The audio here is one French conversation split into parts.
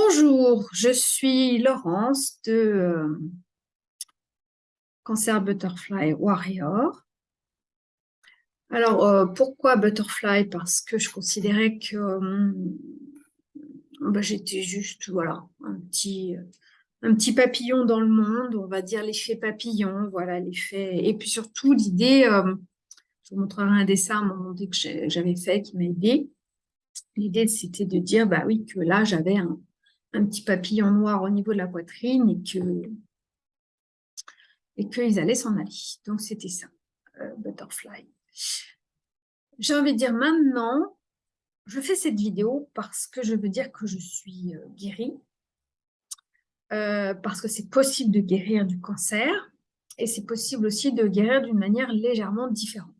Bonjour, je suis Laurence de euh, Cancer Butterfly Warrior. Alors, euh, pourquoi Butterfly? Parce que je considérais que euh, bah, j'étais juste voilà, un, petit, papillon dans le monde, on va dire l'effet papillon, voilà l'effet. Et puis surtout, l'idée, je vous montrerai un dessin à un moment donné que j'avais fait qui m'a aidé. L'idée, c'était de dire, bah oui, que là, j'avais un, un petit papillon noir au niveau de la poitrine et que et qu'ils allaient s'en aller. Donc, c'était ça, euh, Butterfly. J'ai envie de dire maintenant, je fais cette vidéo parce que je veux dire que je suis euh, guérie, euh, parce que c'est possible de guérir du cancer et c'est possible aussi de guérir d'une manière légèrement différente.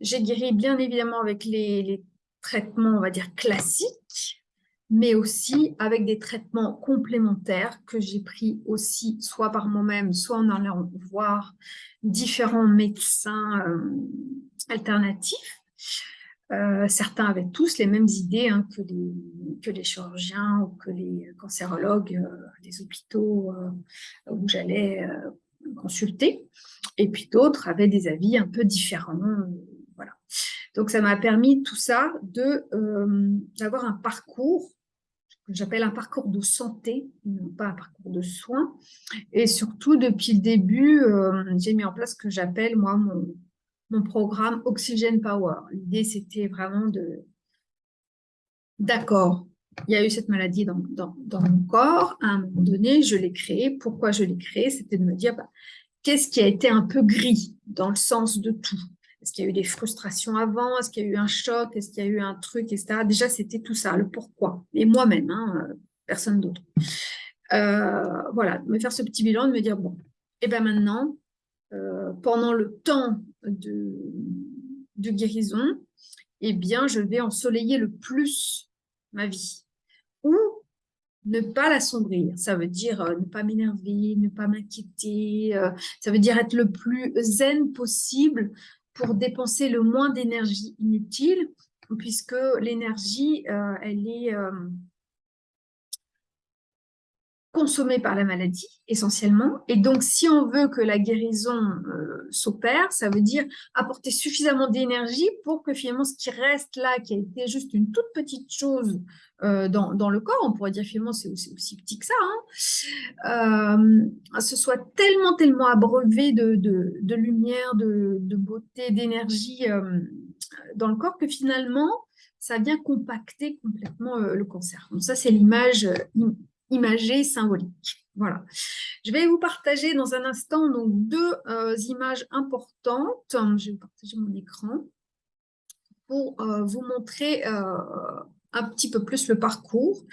J'ai guéri bien évidemment avec les, les traitements, on va dire, classiques, mais aussi avec des traitements complémentaires que j'ai pris aussi soit par moi-même, soit en allant voir différents médecins euh, alternatifs. Euh, certains avaient tous les mêmes idées hein, que, les, chirurgiens ou que les cancérologues euh, des hôpitaux où j'allais consulter. Et puis d'autres avaient des avis un peu différents. Donc, ça m'a permis tout ça euh, d'avoir un parcours que j'appelle un parcours de santé, non pas un parcours de soins. Et surtout, depuis le début, euh, j'ai mis en place ce que j'appelle, moi, mon, programme Oxygen Power. L'idée, c'était vraiment de... D'accord, il y a eu cette maladie dans, dans, mon corps. À un moment donné, je l'ai créée. Pourquoi je l'ai créée? C'était de me dire, bah, qu'est-ce qui a été un peu gris dans le sens de tout? Est-ce qu'il y a eu des frustrations avant? Est-ce qu'il y a eu un choc? Est-ce qu'il y a eu un truc, etc. Déjà, c'était tout ça, le pourquoi. Et moi-même, hein, euh, personne d'autre. Euh, voilà, me faire ce petit bilan, de me dire, bon, et bien maintenant, euh, pendant le temps de, de guérison, eh bien, je vais ensoleiller le plus ma vie. Ou ne pas la sombrir. Ça veut dire ne pas m'énerver, ne pas m'inquiéter. ça veut dire être le plus zen possible pour dépenser le moins d'énergie inutile, puisque l'énergie, euh, elle est consommée par la maladie, essentiellement. Et donc, si on veut que la guérison euh, s'opère, ça veut dire apporter suffisamment d'énergie pour que finalement, ce qui reste là, qui a été juste une toute petite chose euh, dans, le corps, on pourrait dire finalement c'est aussi, petit que ça, hein, euh, ce soit tellement, tellement abreuvé de, de, lumière, de, beauté, d'énergie dans le corps que finalement, ça vient compacter complètement le cancer. Donc ça, c'est l'image imagée symbolique. Voilà. Je vais vous partager dans un instant donc, deux images importantes. Je vais partager mon écran pour vous montrer un petit peu plus le parcours.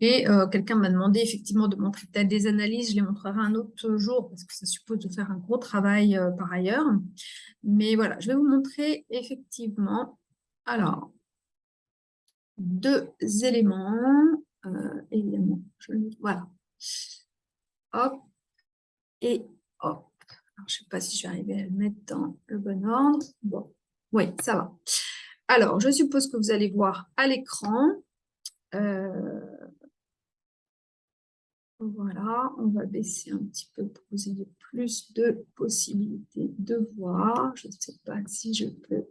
Et euh, quelqu'un m'a demandé effectivement de montrer peut-être des analyses, je les montrerai un autre jour parce que ça suppose de faire un gros travail euh, par ailleurs. Mais voilà, je vais vous montrer effectivement, alors, deux éléments, euh, évidemment, voilà, hop, et hop. Je ne sais pas si je vais arriver à le mettre dans le bon ordre. Bon, oui, ça va. Alors, je suppose que vous allez voir à l'écran. Euh, voilà, on va baisser un petit peu pour que vous ayez plus de possibilités de voir. Je ne sais pas si je peux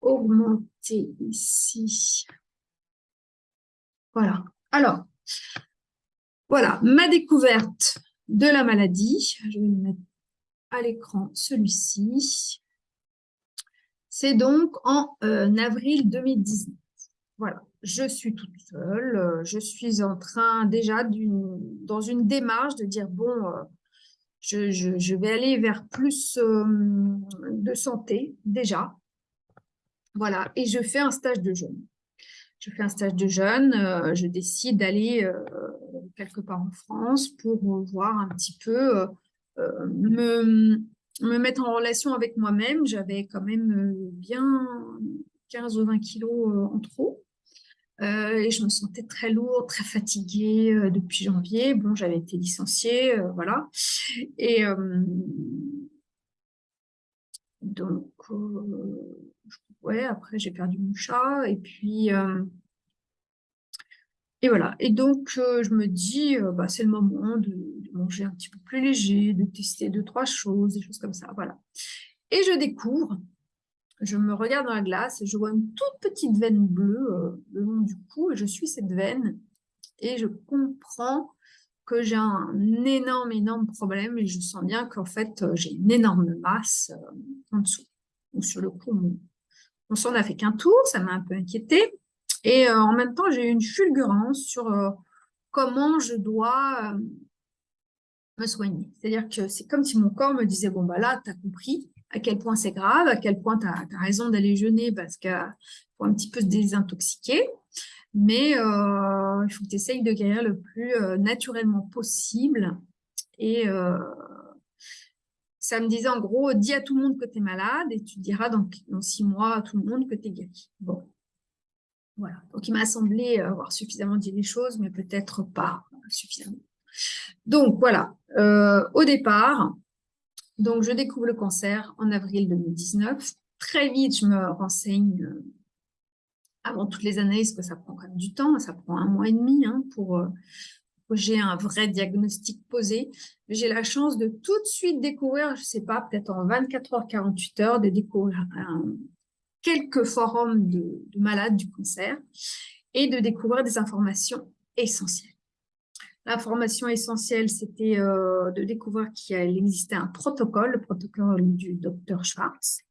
augmenter ici. Voilà. Alors, voilà, ma découverte de la maladie. Je vais mettre à l'écran celui-ci. C'est donc en euh, avril 2019. Voilà, je suis toute seule, euh, je suis en train déjà dans une démarche de dire, bon, euh, je, vais aller vers plus de santé déjà. Voilà, et je fais un stage de jeûne. Je fais un stage de jeûne, je décide d'aller quelque part en France pour voir un petit peu, me, me mettre en relation avec moi-même. J'avais quand même euh, bien 15 ou 20 kilos euh, en trop. Euh, et je me sentais très lourde, très fatiguée depuis janvier. Bon, j'avais été licenciée, voilà. Et donc, ouais, après j'ai perdu mon chat. Et puis, et voilà. Et donc, je me dis, bah, c'est le moment de, manger un petit peu plus léger, de tester deux, trois choses, des choses comme ça. Voilà. Et je découvre je me regarde dans la glace et je vois une toute petite veine bleue euh, le long du cou et je suis cette veine et je comprends que j'ai un énorme, énorme problème et je sens bien qu'en fait, euh, j'ai une énorme masse euh, en dessous. Donc, sur le coup, on, s'en a fait qu'un tour, ça m'a un peu inquiété. Et en même temps, j'ai eu une fulgurance sur comment je dois me soigner. C'est-à-dire que c'est comme si mon corps me disait, bon, bah là, tu as compris, à quel point c'est grave, à quel point tu as, raison d'aller jeûner parce qu'il faut un petit peu se désintoxiquer. Mais euh, il faut que tu essayes de guérir le plus euh, naturellement possible. Et euh, ça me disait en gros, dis à tout le monde que tu es malade et tu diras dans, dans, six mois à tout le monde que tu es guéri. Bon. Voilà. Donc il m'a semblé avoir suffisamment dit les choses, mais peut-être pas suffisamment. Donc voilà, au départ, donc, je découvre le cancer en avril 2019. Très vite, je me renseigne euh, avant toutes les analyses, que ça prend quand même du temps, ça prend un mois et demi hein, pour euh, j'ai un vrai diagnostic posé. J'ai la chance de tout de suite découvrir, je ne sais pas, peut-être en 24 heures, 48 heures, de découvrir quelques forums de malades du cancer et de découvrir des informations essentielles. L'information essentielle, c'était euh, de découvrir qu'il existait un protocole, le protocole du docteur Schwartz,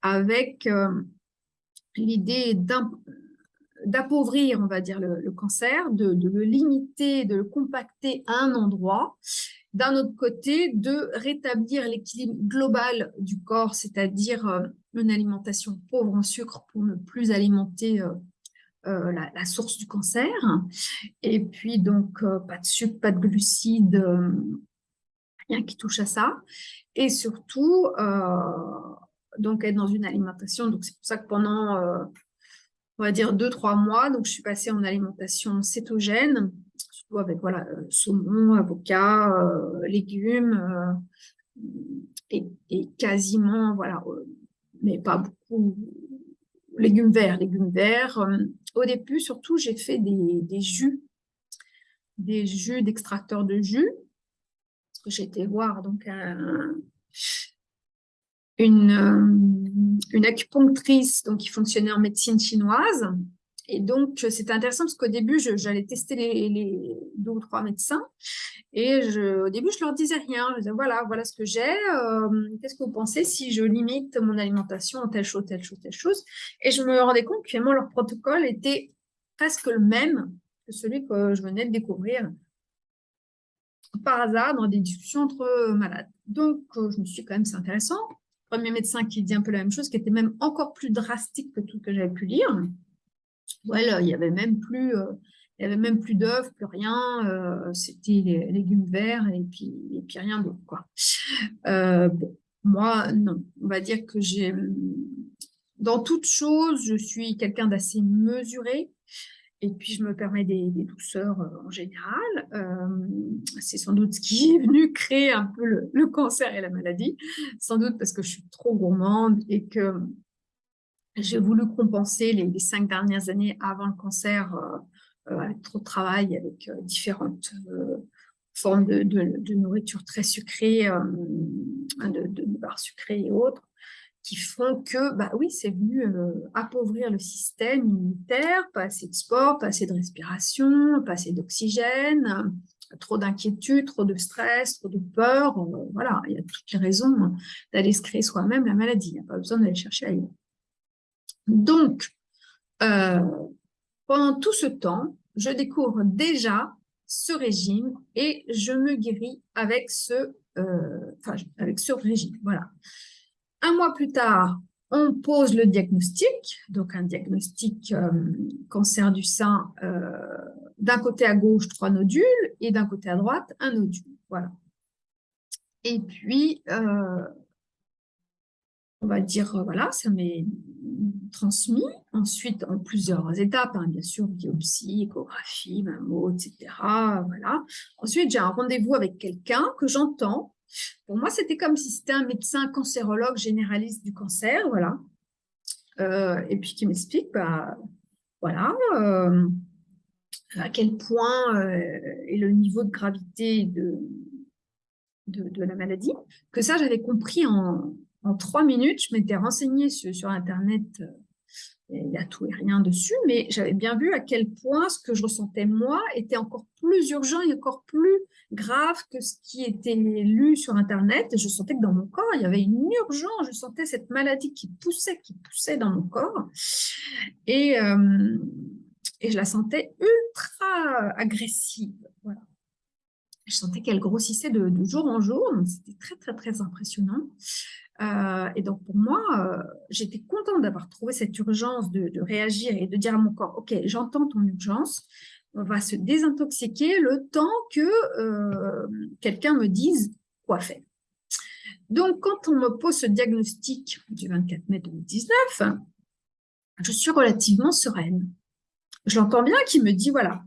avec euh, l'idée d'appauvrir, on va dire, le, cancer, de, le limiter, de le compacter à un endroit. D'un autre côté, de rétablir l'équilibre global du corps, c'est-à-dire euh, une alimentation pauvre en sucre pour ne plus alimenter euh, la, source du cancer. Et puis, donc, euh, pas de sucre, pas de glucides, euh, rien qui touche à ça. Et surtout, donc, être dans une alimentation. Donc, c'est pour ça que pendant, on va dire, deux, trois mois, donc, je suis passée en alimentation cétogène, surtout avec, voilà, saumon, avocat, légumes, et, et, quasiment, voilà, mais pas beaucoup, légumes verts, légumes verts, au début, surtout, j'ai fait des, jus, des jus d'extracteurs de jus. Parce que été voir donc une, euh, une acupunctrice donc, qui fonctionnait en médecine chinoise. Et donc, c'était intéressant parce qu'au début, j'allais tester les, deux ou trois médecins. Et au début, je leur disais rien. Je disais, voilà, voilà ce que j'ai. Euh, qu'est-ce que vous pensez si je limite mon alimentation en telle chose, telle chose, telle chose? Et je me rendais compte que leur protocole était presque le même que celui que je venais de découvrir par hasard dans des discussions entre malades. Donc, euh, je me suis dit, quand même, c'est intéressant. Premier médecin qui dit un peu la même chose, qui était même encore plus drastique que tout ce que j'avais pu lire. Voilà, il y avait même plus, euh, plus d'œufs, plus rien. Euh, c'était les légumes verts et puis, et puis rien d'autre. Euh, bon, moi, non. On va dire que j'ai, dans toute chose, je suis quelqu'un d'assez mesuré. Et puis, je me permets des, douceurs en général. c'est sans doute ce qui est venu créer un peu le, cancer et la maladie. Sans doute parce que je suis trop gourmande et que j'ai voulu compenser les, cinq dernières années avant le cancer euh, euh, avec trop de travail, avec euh, différentes formes de, nourriture très sucrée, de, de, sucrées et autres, qui font que, bah oui, c'est venu appauvrir le système immunitaire, pas assez de sport, pas assez de respiration, pas assez d'oxygène, trop d'inquiétude, trop de stress, trop de peur. voilà, il y a toutes les raisons d'aller se créer soi-même la maladie. Il n'y a pas besoin d'aller chercher ailleurs. Donc, euh, pendant tout ce temps, je découvre déjà ce régime et je me guéris avec ce, euh, avec ce régime. Voilà. Un mois plus tard, on pose le diagnostic, donc un diagnostic euh, cancer du sein, d'un côté à gauche, trois nodules, et d'un côté à droite, un nodule. Et puis, on va dire, voilà, ça m'est transmis. Ensuite, en plusieurs étapes, hein, bien sûr, biopsie, échographie, mammo, etc. Voilà. Ensuite, j'ai un rendez-vous avec quelqu'un que j'entends. Pour moi, c'était comme si c'était un médecin cancérologue généraliste du cancer, voilà. Euh, et puis qui m'explique, bah, voilà, euh, à quel point est le niveau de gravité de, de, la maladie, que ça, j'avais compris en, en, trois minutes. Je m'étais renseignée sur, sur Internet il y a tout et rien dessus, mais j'avais bien vu à quel point ce que je ressentais moi était encore plus urgent et encore plus grave que ce qui était lu sur Internet. Et je sentais que dans mon corps, il y avait une urgence, je sentais cette maladie qui poussait, qui poussait dans mon corps. Et, euh, et je la sentais ultra agressive. Voilà. Je sentais qu'elle grossissait de, jour en jour, c'était très, très, très impressionnant. Euh, et donc, pour moi, euh, j'étais contente d'avoir trouvé cette urgence de, réagir et de dire à mon corps, OK, j'entends ton urgence, on va se désintoxiquer le temps que euh, quelqu'un me dise quoi faire. Donc, quand on me pose ce diagnostic du 24 mai 2019, je suis relativement sereine. Je l'entends bien qui me dit, voilà,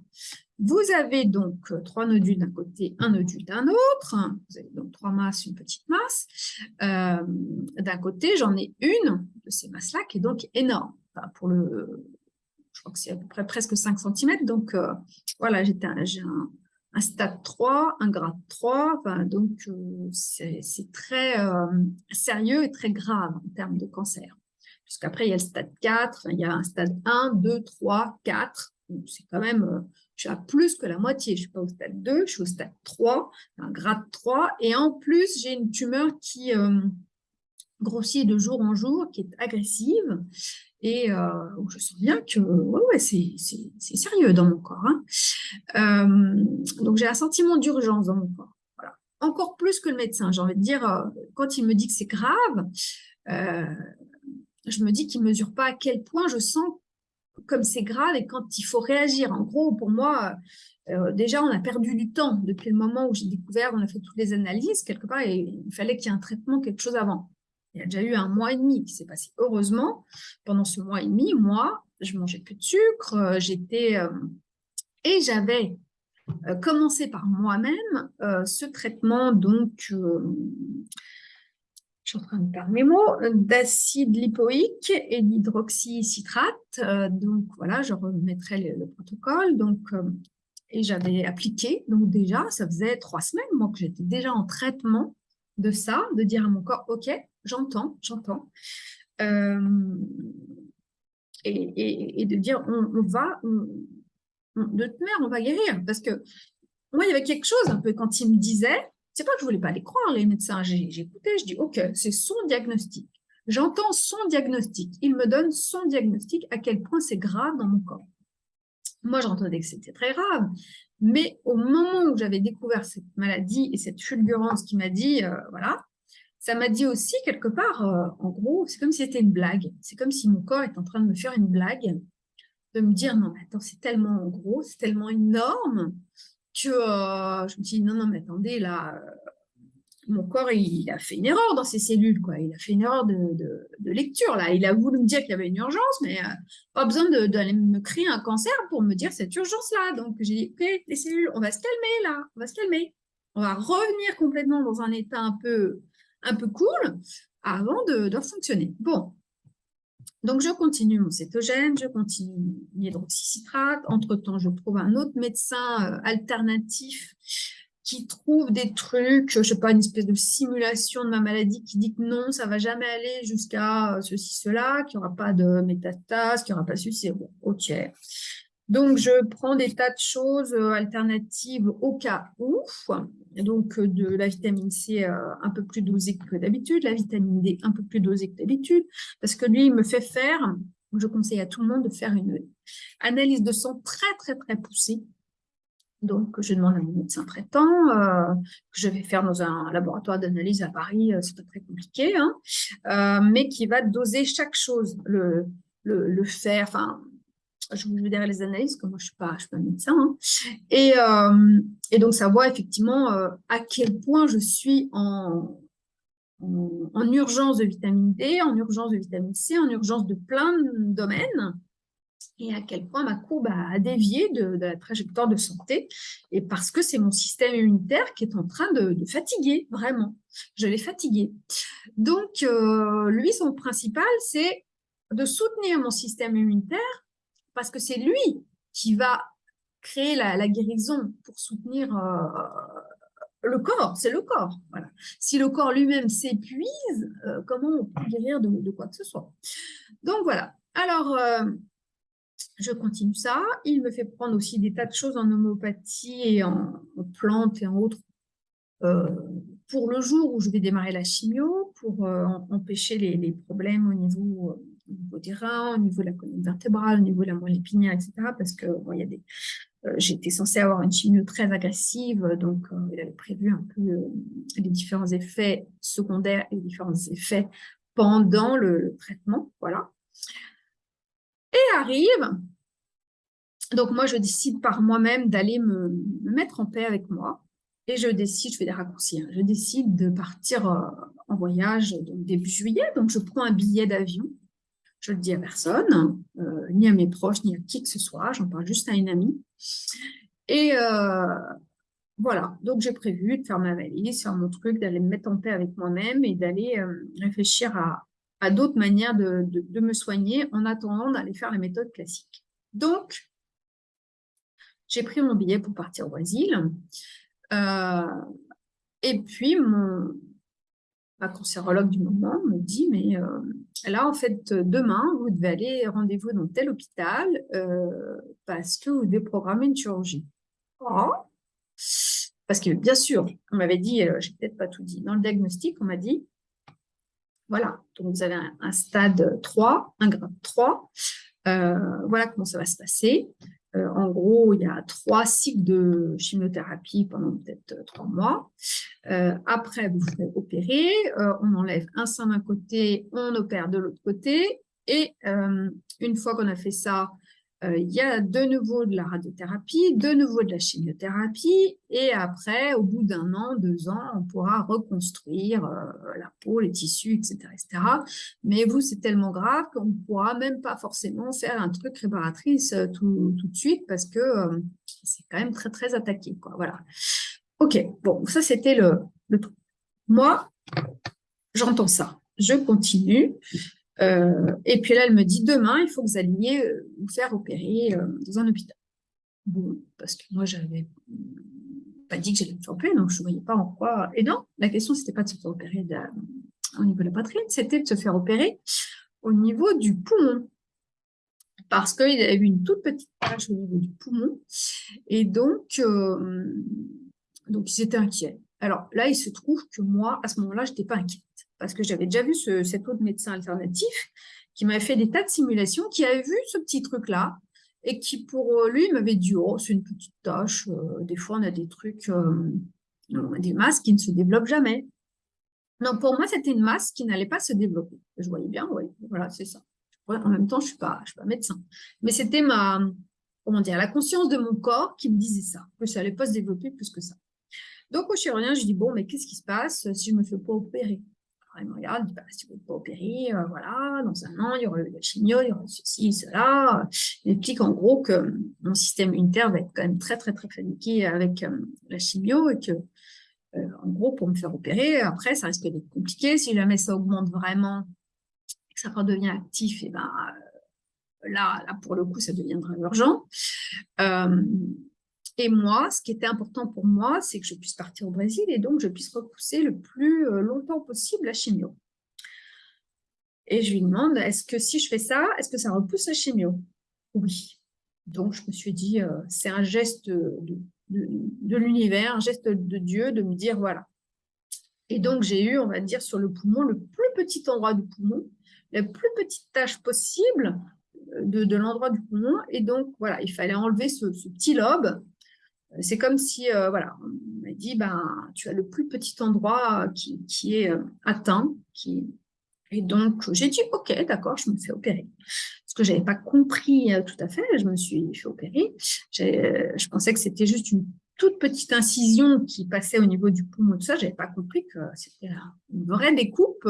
vous avez donc euh, trois nodules d'un côté, un nodule d'un autre. Vous avez donc trois masses, une petite masse. Euh, d'un côté, j'en ai une de ces masses-là qui est donc énorme. pour le, je crois que c'est à peu près presque 5 cm. Donc, euh, voilà, j'ai un, un, stade 3, un grade 3. donc, c'est très sérieux et très grave en termes de cancer. Puisqu'après, il y a le stade 4, il y a un stade 1, 2, 3, 4. C'est quand même je suis à plus que la moitié. Je ne suis pas au stade 2, je suis au stade 3, un grade 3. Et en plus, j'ai une tumeur qui euh, grossit de jour en jour, qui est agressive. Et euh, je sens bien que ouais, c'est sérieux dans mon corps. Hein. Euh, donc, j'ai un sentiment d'urgence dans mon corps. Voilà. Encore plus que le médecin. J'ai envie de dire, quand il me dit que c'est grave, je me dis qu'il ne mesure pas à quel point je sens comme c'est grave et quand il faut réagir. En gros, pour moi, euh, déjà, on a perdu du temps depuis le moment où j'ai découvert, on a fait toutes les analyses, quelque part, et il fallait qu'il y ait un traitement, quelque chose avant. Il y a déjà eu un mois et demi qui s'est passé. Heureusement, pendant ce mois et demi, moi, je mangeais plus de sucre, euh, j'étais... Euh, et j'avais commencé par moi-même ce traitement, donc je suis en train de perdre mes mots, d'acide lipoïque et d'hydroxycitrate. Euh, donc voilà, je remettrai le, protocole. Donc, euh, et j'avais appliqué, donc déjà, ça faisait trois semaines, moi, que j'étais déjà en traitement de ça, de dire à mon corps, OK, j'entends, j'entends. Euh, et, de dire, on, va, de toute on va guérir. Parce que moi, il y avait quelque chose un peu quand il me disait, c'est pas que je voulais pas les croire, les médecins. Écouté, je dis, OK, c'est son diagnostic. J'entends son diagnostic. Il me donne son diagnostic, à quel point c'est grave dans mon corps. Moi, j'entendais que c'était très grave. Mais au moment où j'avais découvert cette maladie et cette fulgurance qui m'a dit, euh, voilà, ça m'a dit aussi quelque part, euh, en gros, c'est comme si c'était une blague. C'est comme si mon corps est en train de me faire une blague, de me dire, non, mais attends, c'est tellement gros, c'est tellement énorme, euh, je me dis, non, non, mais attendez, là, euh, mon corps, il, a fait une erreur dans ses cellules, quoi. Il a fait une erreur de, lecture, là. Il a voulu me dire qu'il y avait une urgence, mais euh, pas besoin d'aller me créer un cancer pour me dire cette urgence-là. Donc, j'ai dit, ok, les cellules, on va se calmer, là. On va se calmer. On va revenir complètement dans un état un peu, un peu cool avant de, de fonctionner. Bon, donc, je continue mon cétogène, je continue l'hydroxycitrate. Entre-temps, je trouve un autre médecin euh, alternatif qui trouve des trucs, je ne sais pas, une espèce de simulation de ma maladie qui dit que non, ça ne va jamais aller jusqu'à ceci, cela, qu'il n'y aura pas de métastase, qu'il n'y aura pas ceci, bon, ok. Donc, je prends des tas de choses euh, alternatives au cas où. Donc, euh, de la vitamine C euh, un peu plus dosée que d'habitude, la vitamine D un peu plus dosée que d'habitude, parce que lui, il me fait faire, je conseille à tout le monde de faire une analyse de sang très, très, très poussée. Donc, je demande à mon médecin traitant, que je vais faire dans un laboratoire d'analyse à Paris, c'est pas très compliqué, hein, mais qui va doser chaque chose, le, le, le fer, enfin, je vous dirai les analyses, comme moi je ne suis, pas médecin. Hein. Et, euh, et, donc, ça voit effectivement euh, à quel point je suis en, en, urgence de vitamine D, en urgence de vitamine C, en urgence de plein de domaines, et à quel point ma courbe a dévié de, la trajectoire de santé, et parce que c'est mon système immunitaire qui est en train de, fatiguer, vraiment. Je l'ai fatigué. Donc, euh, lui, son principal, c'est de soutenir mon système immunitaire parce que c'est lui qui va créer la, guérison, pour soutenir le corps, c'est le corps. Voilà. Si le corps lui-même s'épuise, comment on peut guérir de, quoi que ce soit Donc voilà. Alors, je continue ça. Il me fait prendre aussi des tas de choses en homéopathie et en, plantes et en autres euh, pour le jour où je vais démarrer la chimio, pour euh, empêcher les, problèmes au niveau, euh, au niveau, des reins, au niveau de la colonne vertébrale, au niveau de la moelle épinière, etc. Parce que bon, des j'étais censée avoir une chimio très agressive, donc il avait prévu un peu les différents effets secondaires et les différents effets pendant le traitement. Voilà. Et arrive, donc moi je décide par moi-même d'aller me, mettre en paix avec moi, et je décide, je fais des raccourcis, hein. je décide de partir euh, en voyage début juillet, donc je prends un billet d'avion, je le dis à personne, euh, ni à mes proches, ni à qui que ce soit, j'en parle juste à une amie, et euh, voilà, donc j'ai prévu de faire ma valise, faire mon truc, d'aller me mettre en paix avec moi-même et d'aller réfléchir à, d'autres manières de, me soigner en attendant d'aller faire la méthode classique. Donc, j'ai pris mon billet pour partir au Brésil. Euh, et puis, mon, ma cancérologue du moment me dit, mais euh, là, en fait, demain, vous devez aller rendez-vous dans tel hôpital euh, parce que vous devez programmer une chirurgie. Oh. Parce que, bien sûr, on m'avait dit, j'ai peut-être pas tout dit, dans le diagnostic, on m'a dit, voilà, donc vous avez un, stade 3, un grade 3. Euh, voilà comment ça va se passer. Euh, en gros, il y a trois cycles de chimiothérapie pendant peut-être euh, trois mois. après, vous ferez opérer, on enlève un sein d'un côté, on opère de l'autre côté. Et une fois qu'on a fait ça, euh, il y a de nouveau de la radiothérapie, de nouveau de la chimiothérapie, et après, au bout d'un an, deux ans, on pourra reconstruire euh, la peau, les tissus, etc. etc. Mais vous, c'est tellement grave qu'on ne pourra même pas forcément faire un truc réparatrice euh, tout, tout de suite, parce que c'est quand même très, très attaqué. Quoi. Voilà. Ok, bon, ça, c'était le, le truc. Moi, j'entends ça. Je continue. Euh, et puis là, elle me dit, demain, il faut que vous alliez euh, vous faire opérer euh, dans un hôpital. Bon, parce que moi, j'avais pas dit que j'allais me faire opérer, donc je ne voyais pas en quoi. Et non, la question, c'était pas de se faire opérer au niveau de la poitrine, c'était de se faire opérer au niveau du poumon. Parce qu'il y avait une toute petite tache au niveau du poumon. Et donc, donc ils étaient inquiets. Alors là, il se trouve que moi, à ce moment-là, je n'étais pas inquiète parce que j'avais déjà vu cet autre médecin alternatif qui m'avait fait des tas de simulations, qui avait vu ce petit truc-là, et qui pour lui m'avait dit « Oh, c'est une petite tâche, euh, des fois on a des trucs, euh, des masses qui ne se développent jamais. » Non, pour moi, c'était une masse qui n'allait pas se développer. Je voyais bien, oui, voilà, c'est ça. En même temps, je ne suis, pas, suis pas médecin. Mais c'était ma, comment dire, la conscience de mon corps qui me disait ça, que ça n'allait pas se développer plus que ça. Donc, au chirurgien, je dis, bon, mais qu'est-ce qui se passe si je ne me fais pas opérer? Il me regarde, dit, bah, si vous n'êtes pas opéré, euh, voilà, dans un an, il y aura la chimio, il y aura ceci, cela. Il explique en gros que mon système immunitaire va être quand même très, très, très paniqué avec euh, la chimio et que, euh, en gros, pour me faire opérer, après, ça risque d'être compliqué. Si jamais ça augmente vraiment et que ça redevient actif, et ben, là, là, pour le coup, ça deviendra urgent. Et moi, ce qui était important pour moi, c'est que je puisse partir au Brésil et donc je puisse repousser le plus euh, longtemps possible la chimio. Et je lui demande, est-ce que si je fais ça, est-ce que ça repousse la chimio? Oui. Donc je me suis dit, euh, c'est un geste de, l'univers, un geste de Dieu de me dire, voilà. Et donc j'ai eu, on va dire, sur le poumon, le plus petit endroit du poumon, la plus petite tâche possible euh, de, l'endroit du poumon. Et donc, voilà, il fallait enlever ce petit lobe c'est comme si, euh, voilà, on m'a dit, ben, tu as le plus petit endroit qui, est euh, atteint. Qui... Et donc, j'ai dit, ok, d'accord, je me fais opérer. Parce que je n'avais pas compris euh, tout à fait, je me suis fait opérer. Je pensais que c'était juste une toute petite incision qui passait au niveau du poumon, tout ça. Je n'avais pas compris que c'était une vraie découpe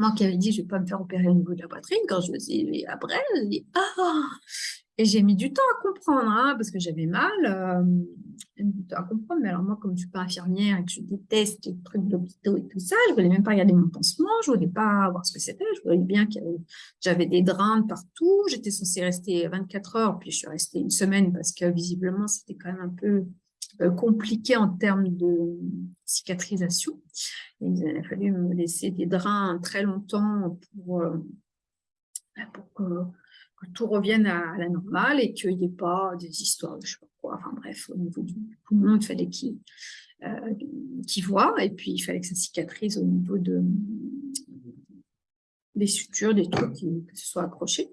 moi qui avais dit, je ne vais pas me faire opérer au niveau de la poitrine, quand je me suis dit, après, je me ah Et j'ai mis du temps à comprendre, hein, parce que j'avais mal, euh, du temps à comprendre, mais alors moi, comme je ne suis pas infirmière et que je déteste les trucs d'hôpitaux et tout ça, je ne voulais même pas regarder mon pansement, je ne voulais pas voir ce que c'était, je voyais bien que j'avais des drains partout, j'étais censée rester 24 heures, puis je suis restée une semaine parce que visiblement, c'était quand même un peu euh, compliqué en termes de cicatrisation. il a fallu me laisser des drains très longtemps pour, euh, pour que, tout revienne à, la normale et qu'il n'y ait pas des histoires de je sais pas quoi. Enfin bref, au niveau du poumon, il fallait qu'il euh, voit et puis il fallait que ça cicatrise au niveau de, des sutures, des trucs qui, que ce soit accroché.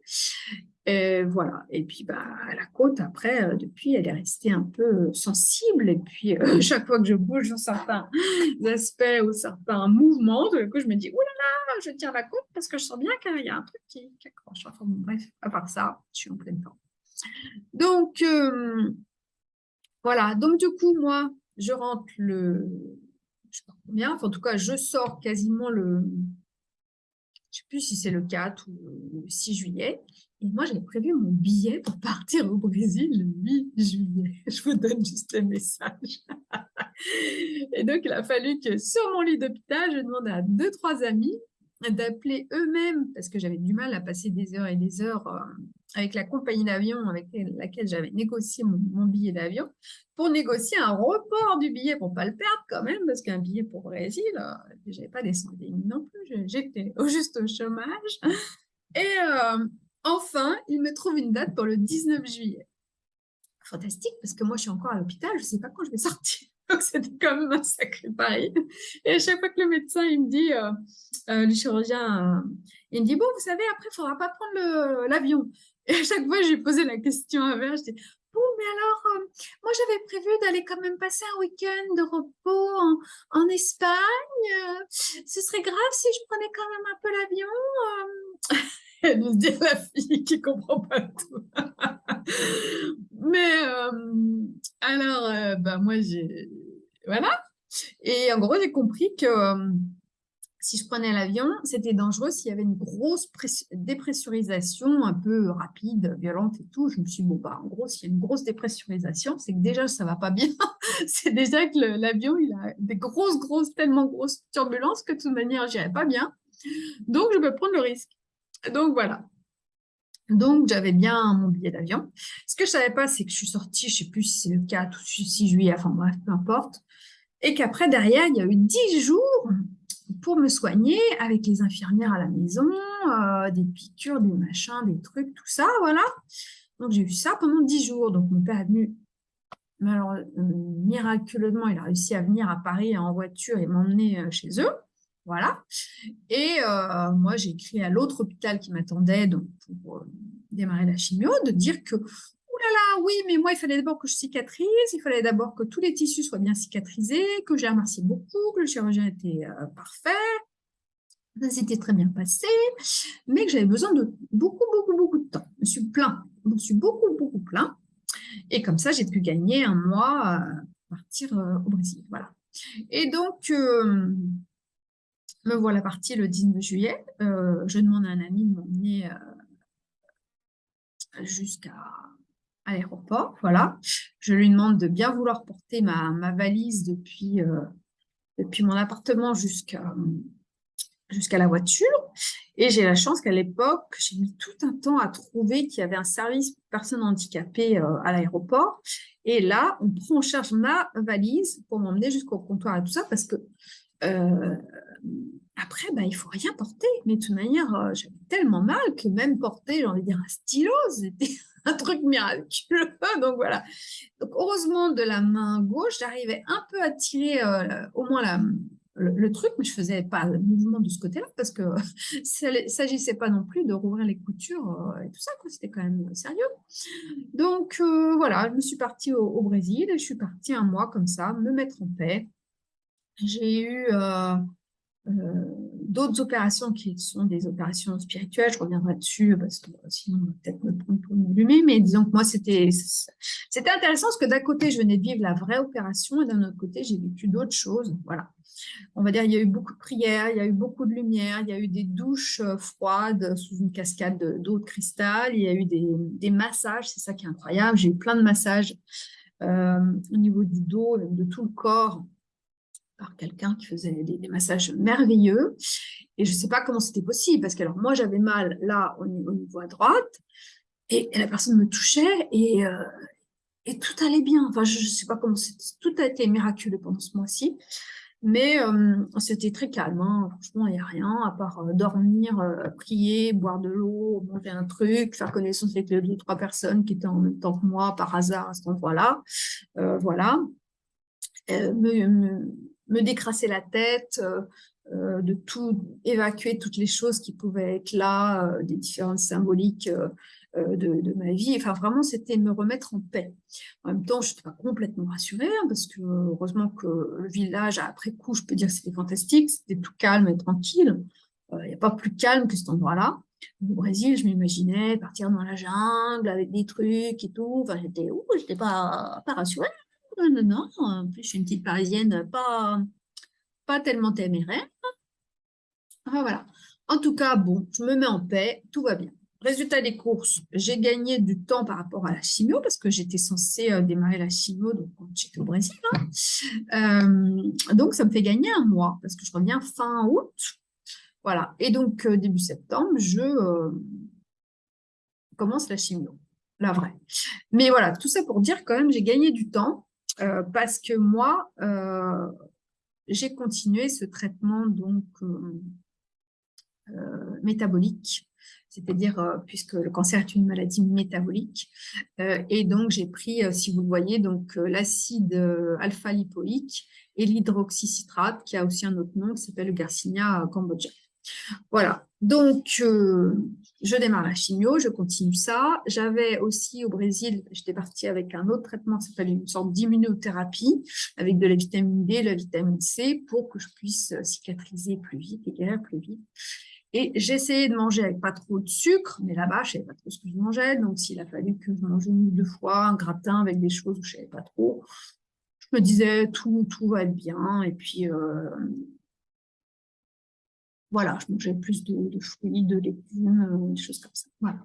Et voilà. Et puis, bah, la côte, après, euh, depuis, elle est restée un peu euh, sensible. Et puis, euh, chaque fois que je bouge sur certains aspects ou certains mouvements, du coup, je me dis, oh là là, je tiens la côte parce que je sens bien qu'il y a un truc qui, accroche. Enfin, bref, à part ça, je suis en pleine forme. Donc, voilà. Donc, du coup, moi, je rentre le, je sais pas combien, enfin, en tout cas, je sors quasiment le, je ne sais plus si c'est le 4 ou le 6 juillet. Et moi, j'avais prévu mon billet pour partir au Brésil le 8 juillet. Je vous donne juste le message. Et donc, il a fallu que sur mon lit d'hôpital, je demande à deux, trois amis d'appeler eux-mêmes, parce que j'avais du mal à passer des heures et des heures euh, avec la compagnie d'avion avec laquelle j'avais négocié mon, billet d'avion, pour négocier un report du billet pour ne pas le perdre quand même, parce qu'un billet pour Brésil, euh, je n'avais pas descendu non plus, j'étais juste au chômage. Et euh, enfin, il me trouve une date pour le 19 juillet. Fantastique, parce que moi, je suis encore à l'hôpital, je ne sais pas quand je vais sortir. Donc, c'était quand même un sacré pari. Et à chaque fois que le médecin, il me dit, euh, euh, le chirurgien, il me dit, bon, vous savez, après, il ne faudra pas prendre l'avion. Et à chaque fois, j'ai posé la question à Verge, je dis, bon, mais alors, euh, moi, j'avais prévu d'aller quand même passer un week-end de repos en Espagne. ce serait grave si je prenais quand même un peu l'avion Elle nous dit la fille qui comprend pas tout. Mais euh, alors, bah, moi, j'ai... Voilà. Et en gros, j'ai compris que euh, si je prenais l'avion, c'était dangereux s'il y avait une grosse dépressurisation un peu rapide, violente et tout. Je me suis dit, bon, bah, en gros, s'il y a une grosse dépressurisation, c'est que déjà, ça va pas bien. c'est déjà que l'avion, il a des grosses, grosses, tellement grosses turbulences que de toute manière, j'irai pas bien. Donc, je peux prendre le risque. Donc, voilà. Donc, j'avais bien mon billet d'avion. Ce que je savais pas, c'est que je suis sortie, je ne sais plus si c'est le 4 ou 6 juillet, enfin bref, peu importe. Et qu'après, derrière, il y a eu 10 jours pour me soigner avec les infirmières à la maison, euh, des piqûres, des machins, des trucs, tout ça, voilà. Donc, j'ai eu ça pendant 10 jours. Donc, mon père est venu, alors, euh, miraculeusement, il a réussi à venir à Paris en voiture et m'emmener euh, chez eux. Voilà. Et euh, moi, j'ai écrit à l'autre hôpital qui m'attendait pour euh, démarrer la chimio, de dire que, là, oui, mais moi, il fallait d'abord que je cicatrise, il fallait d'abord que tous les tissus soient bien cicatrisés, que j'ai remercié beaucoup, que le chirurgien était euh, parfait, ça s'était très bien passé, mais que j'avais besoin de beaucoup, beaucoup, beaucoup de temps. Je me suis plein, je suis beaucoup, beaucoup plein. Et comme ça, j'ai pu gagner un mois à partir au Brésil. Voilà. Et donc, me voilà partie le 19 juillet. Euh, je demande à un ami de m'emmener euh, jusqu'à l'aéroport. Voilà. Je lui demande de bien vouloir porter ma, valise depuis, euh, depuis mon appartement jusqu'à jusqu'à la voiture. Et j'ai la chance qu'à l'époque, j'ai mis tout un temps à trouver qu'il y avait un service personnes handicapées à l'aéroport. Et là, on prend en charge ma valise pour m'emmener jusqu'au comptoir et tout ça parce que après, bah, il faut rien porter. Mais de toute manière, euh, j'avais tellement mal que même porter, j'ai envie de dire, un stylo, c'était un truc miraculeux. Donc voilà. Donc heureusement, de la main gauche, j'arrivais un peu à tirer euh, au moins la, le, truc, mais je faisais pas le mouvement de ce côté-là parce que ça s'agissait pas non plus de rouvrir les coutures euh, et tout ça. C'était quand même sérieux. Donc voilà, je me suis partie au, au, Brésil et je suis partie un mois comme ça, me mettre en paix. J'ai eu d'autres opérations qui sont des opérations spirituelles, je reviendrai dessus parce que sinon on va peut-être me prendre pour m'allumer, mais disons que moi c'était intéressant parce que d'un côté je venais de vivre la vraie opération et d'un autre côté j'ai vécu d'autres choses, voilà. On va dire il y a eu beaucoup de prières, il y a eu beaucoup de lumière, il y a eu des douches euh, froides sous une cascade d'eau de cristal, il y a eu des, massages, c'est ça qui est incroyable, j'ai eu plein de massages euh, au niveau du dos, de tout le corps, par quelqu'un qui faisait des, massages merveilleux. Et je ne sais pas comment c'était possible, parce que alors moi, j'avais mal là, au niveau, à droite, et, la personne me touchait, et, euh, tout allait bien. Enfin, je ne sais pas comment c'était. Tout a été miraculeux pendant ce mois-ci. Mais euh, c'était très calme, hein. franchement, il n'y a rien, à part euh, dormir, prier, boire de l'eau, manger un truc, faire connaissance avec les deux ou trois personnes qui étaient en même temps que moi, par hasard, à cet endroit-là. voilà. Décrasser la tête, euh, euh, de tout évacuer toutes les choses qui pouvaient être là, euh, des différentes symboliques de, ma vie. Enfin, vraiment, c'était me remettre en paix. En même temps, je n'étais pas complètement rassurée, hein, parce que heureusement que le village, après coup, je peux dire que c'était fantastique, c'était tout calme et tranquille. Il n'y a pas plus calme que cet endroit-là. Au Brésil, je m'imaginais partir dans la jungle avec des trucs et tout. Enfin, j'étais, j'étais pas, pas rassurée non, non, non. En plus, je suis une petite parisienne, pas, tellement téméraire. Voilà. En tout cas, bon, je me mets en paix, tout va bien. Résultat des courses, j'ai gagné du temps par rapport à la chimio, parce que j'étais censée euh, démarrer la chimio donc, quand j'étais au Brésil. Hein. Euh, donc, ça me fait gagner un mois, parce que je reviens fin août. Voilà. Et donc, euh, début septembre, je commence la chimio, la vraie. Mais voilà, tout ça pour dire quand même, j'ai gagné du temps. Euh, parce que moi, euh, j'ai continué ce traitement donc euh, métabolique, c'est-à-dire puisque le cancer est une maladie métabolique, et donc j'ai pris, si vous le voyez, donc l'acide alpha-lipoïque et l'hydroxycitrate, qui a aussi un autre nom qui s'appelle le Garcinia cambodgia. Voilà, donc euh, je démarre la chimio, je continue ça. J'avais aussi au Brésil, j'étais partie avec un autre traitement, ça s'appelle une sorte d'immunothérapie avec de la vitamine D, la vitamine C pour que je puisse cicatriser plus vite et guérir plus vite. Et j'essayais de manger avec pas trop de sucre, mais là-bas, je ne savais pas trop ce que je mangeais. Donc, s'il a fallu que je mange une ou deux fois un gratin avec des choses où je ne savais pas trop, je me disais tout, tout va être bien. Et puis, euh, voilà, je mangeais plus de, fruits, de légumes, euh, des choses comme ça. Voilà.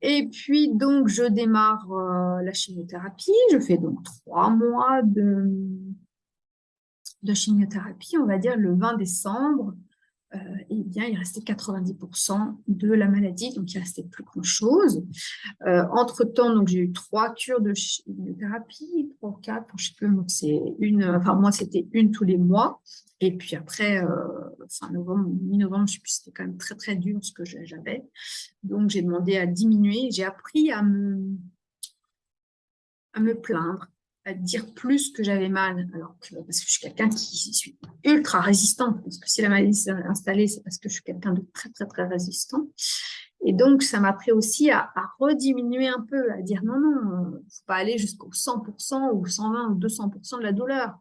Et puis, donc, je démarre euh, la chimiothérapie. Je fais donc trois mois de, de chimiothérapie, on va dire le 20 décembre. Euh, eh bien, il restait 90% de la maladie, donc il ne restait plus grand-chose. Entre-temps, donc j'ai eu trois cures de chimiothérapie, trois, quatre, je ne sais plus, c'est une, enfin moi c'était une tous les mois, et puis après, euh, fin novembre, mi-novembre, c'était quand même très très dur ce que j'avais. Donc j'ai demandé à diminuer. J'ai appris à me, à me plaindre, à dire plus que j'avais mal. Alors que, parce que je suis quelqu'un qui suis ultra résistant. Parce que si la maladie s'est installée, c'est parce que je suis quelqu'un de très très très résistant. Et donc, ça m'a appris aussi à, à, rediminuer un peu, à dire non, non, il ne faut pas aller jusqu'au 100% ou 120 ou 200% de la douleur.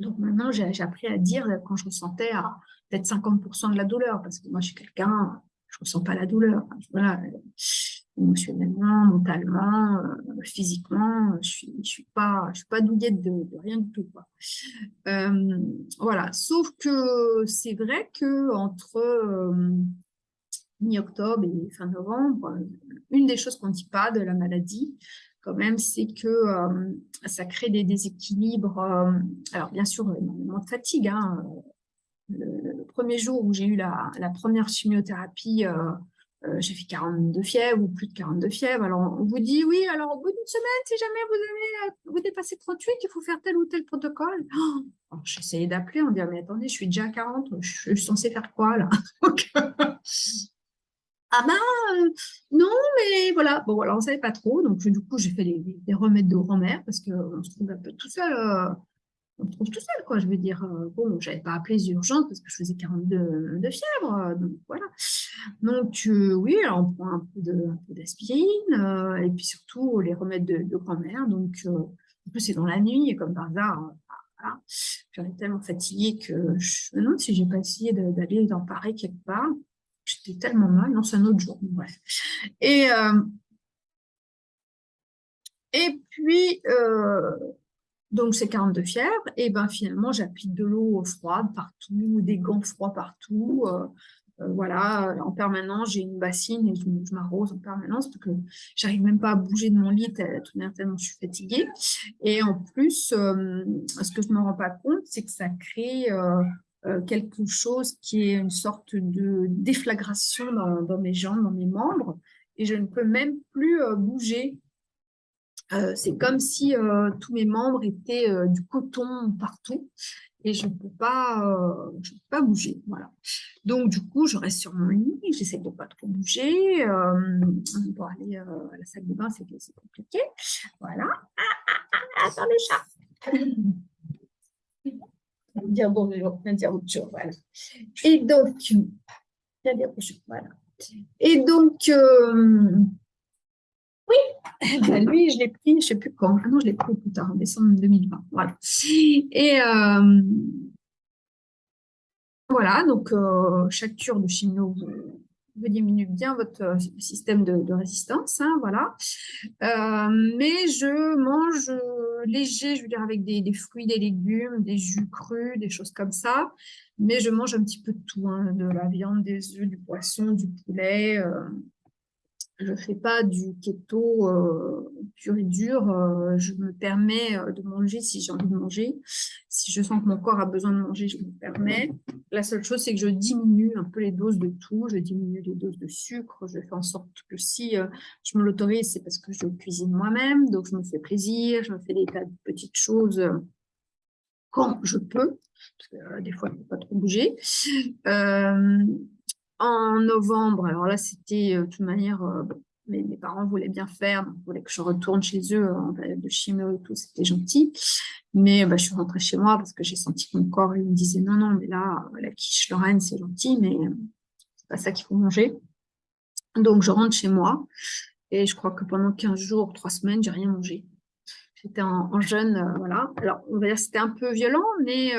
Donc maintenant, j'ai appris à dire quand je ressentais peut-être 50% de la douleur, parce que moi, je suis quelqu'un, je ne ressens pas la douleur. Voilà, émotionnellement, mentalement, euh, physiquement, je ne suis, pas, je de, rien du tout. Euh, voilà, sauf que c'est vrai qu'entre euh, mi-octobre et fin novembre, une des choses qu'on ne dit pas de la maladie, quand même, c'est que euh, ça crée des déséquilibres. Euh, alors, bien sûr, énormément de fatigue. Hein. Le, premier jour où j'ai eu la, première chimiothérapie, euh, j'ai fait 42 fièvres ou plus de 42 fièvres. Alors, on vous dit, oui, alors au bout d'une semaine, si jamais vous avez vous dépassez 38, il faut faire tel ou tel protocole. Oh, J'essayais d'appeler, on dit, mais attendez, je suis déjà à 40, je suis censée faire quoi là? Ah ben, euh, non, mais voilà. Bon, voilà, on ne savait pas trop. Donc, du coup, j'ai fait des, remèdes de grand-mère parce qu'on se trouve un peu tout seul. Euh, on se trouve tout seul, quoi. Je veux dire, euh, bon, je n'avais pas appelé les urgences parce que je faisais 42 de fièvre. donc, voilà. Donc, oui, alors on prend un peu d'aspirine et puis surtout les remèdes de, grand-mère. Donc, en plus, c'est dans la nuit et comme par hasard, voilà. J'étais tellement fatiguée que je me demande si j'ai pas essayé d'aller dans Paris quelque part. J'étais tellement mal, non, c'est un autre jour, bref. Et, euh, et puis, euh, donc c'est 42 fièvre, et ben finalement j'applique de l'eau froide partout, des gants froids partout, euh, euh, voilà, en permanence, j'ai une bassine et je, m'arrose en permanence parce que j'arrive même pas à bouger de mon lit tellement je suis fatiguée. Et en plus, ce que je me rends pas compte, c'est que ça crée quelque chose qui est une sorte de déflagration dans, mes jambes, dans mes membres, et je ne peux même plus bouger. c'est comme si tous mes membres étaient du coton partout et je ne peux pas, euh, peux pas bouger. Voilà. Donc, du coup, je reste sur mon lit, j'essaie de ne pas trop bouger. Euh, pour aller euh, à la salle de bain, c'est compliqué. Voilà. Ah, ah, ah, attends le chat dire bonjour, dire bonjour, voilà. Et donc, dire bonjour, voilà. Et donc, euh, oui, ben, lui, je l'ai pris, je ne sais plus quand. Non, je l'ai pris plus tard, en décembre 2020. Voilà. Et euh, voilà, donc euh, chaque cure de chimio vous, diminue bien votre euh, système de, résistance. Hein, voilà. mais je mange léger, je veux dire, avec des, fruits, des légumes, des jus crus, des choses comme ça. Mais je mange un petit peu de tout, hein, de la viande, des œufs, du poisson, du poulet je ne fais pas du keto euh, pur et dur. Euh, je me permets euh, de manger si j'ai envie de manger. Si je sens que mon corps a besoin de manger, je me permets. La seule chose, c'est que je diminue un peu les doses de tout. Je diminue les doses de sucre. Je fais en sorte que si je me l'autorise, c'est parce que je cuisine moi-même. Donc, je me fais plaisir. Je me fais des tas de petites choses quand je peux. Parce que des fois, je ne peux pas trop bouger en novembre, alors là, c'était euh, de toute manière, euh, mes, parents voulaient bien faire, donc ils voulaient que je retourne chez eux euh, en période de chimio et tout, c'était gentil. Mais bah, je suis rentrée chez moi parce que j'ai senti que mon corps il me disait non, non, mais là, la quiche Lorraine, c'est gentil, mais c'est pas ça qu'il faut manger. Donc, je rentre chez moi et je crois que pendant 15 jours, 3 semaines, j'ai rien mangé. J'étais en, jeûne, voilà. Alors, on va dire que c'était un peu violent, mais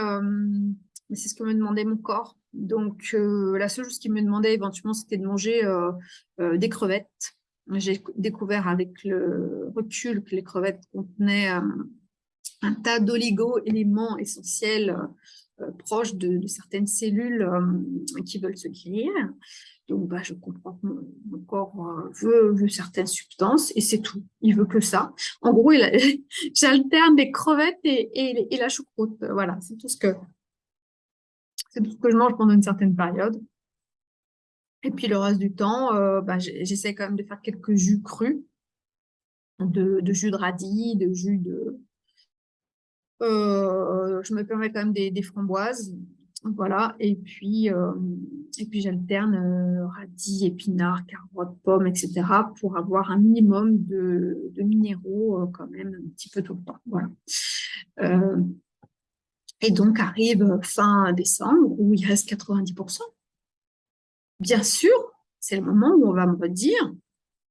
c'est ce que me demandait mon corps. Donc, euh, la seule chose qu'il me demandait éventuellement, c'était de manger euh, euh, des crevettes. J'ai découvert avec le recul que les crevettes contenaient un tas d'oligo-éléments essentiels proches de, certaines cellules qui veulent se guérir. Donc, bah, je comprends que mon, corps veut, certaines substances et c'est tout. Il veut que ça. En gros, j'alterne des crevettes et, et, la choucroute. Voilà, c'est tout ce que c'est tout ce que je mange pendant une certaine période. Et puis le reste du temps, euh, bah, j'essaie quand même de faire quelques jus crus, de, jus de radis, de jus de... Euh, je me permets quand même des, framboises, voilà, et puis, euh, puis j'alterne radis, épinards, carottes, pommes, etc. pour avoir un minimum de, de minéraux quand même un petit peu tout le temps, voilà. Et donc arrive fin décembre où il reste 90%. Bien sûr, c'est le moment où on va me dire,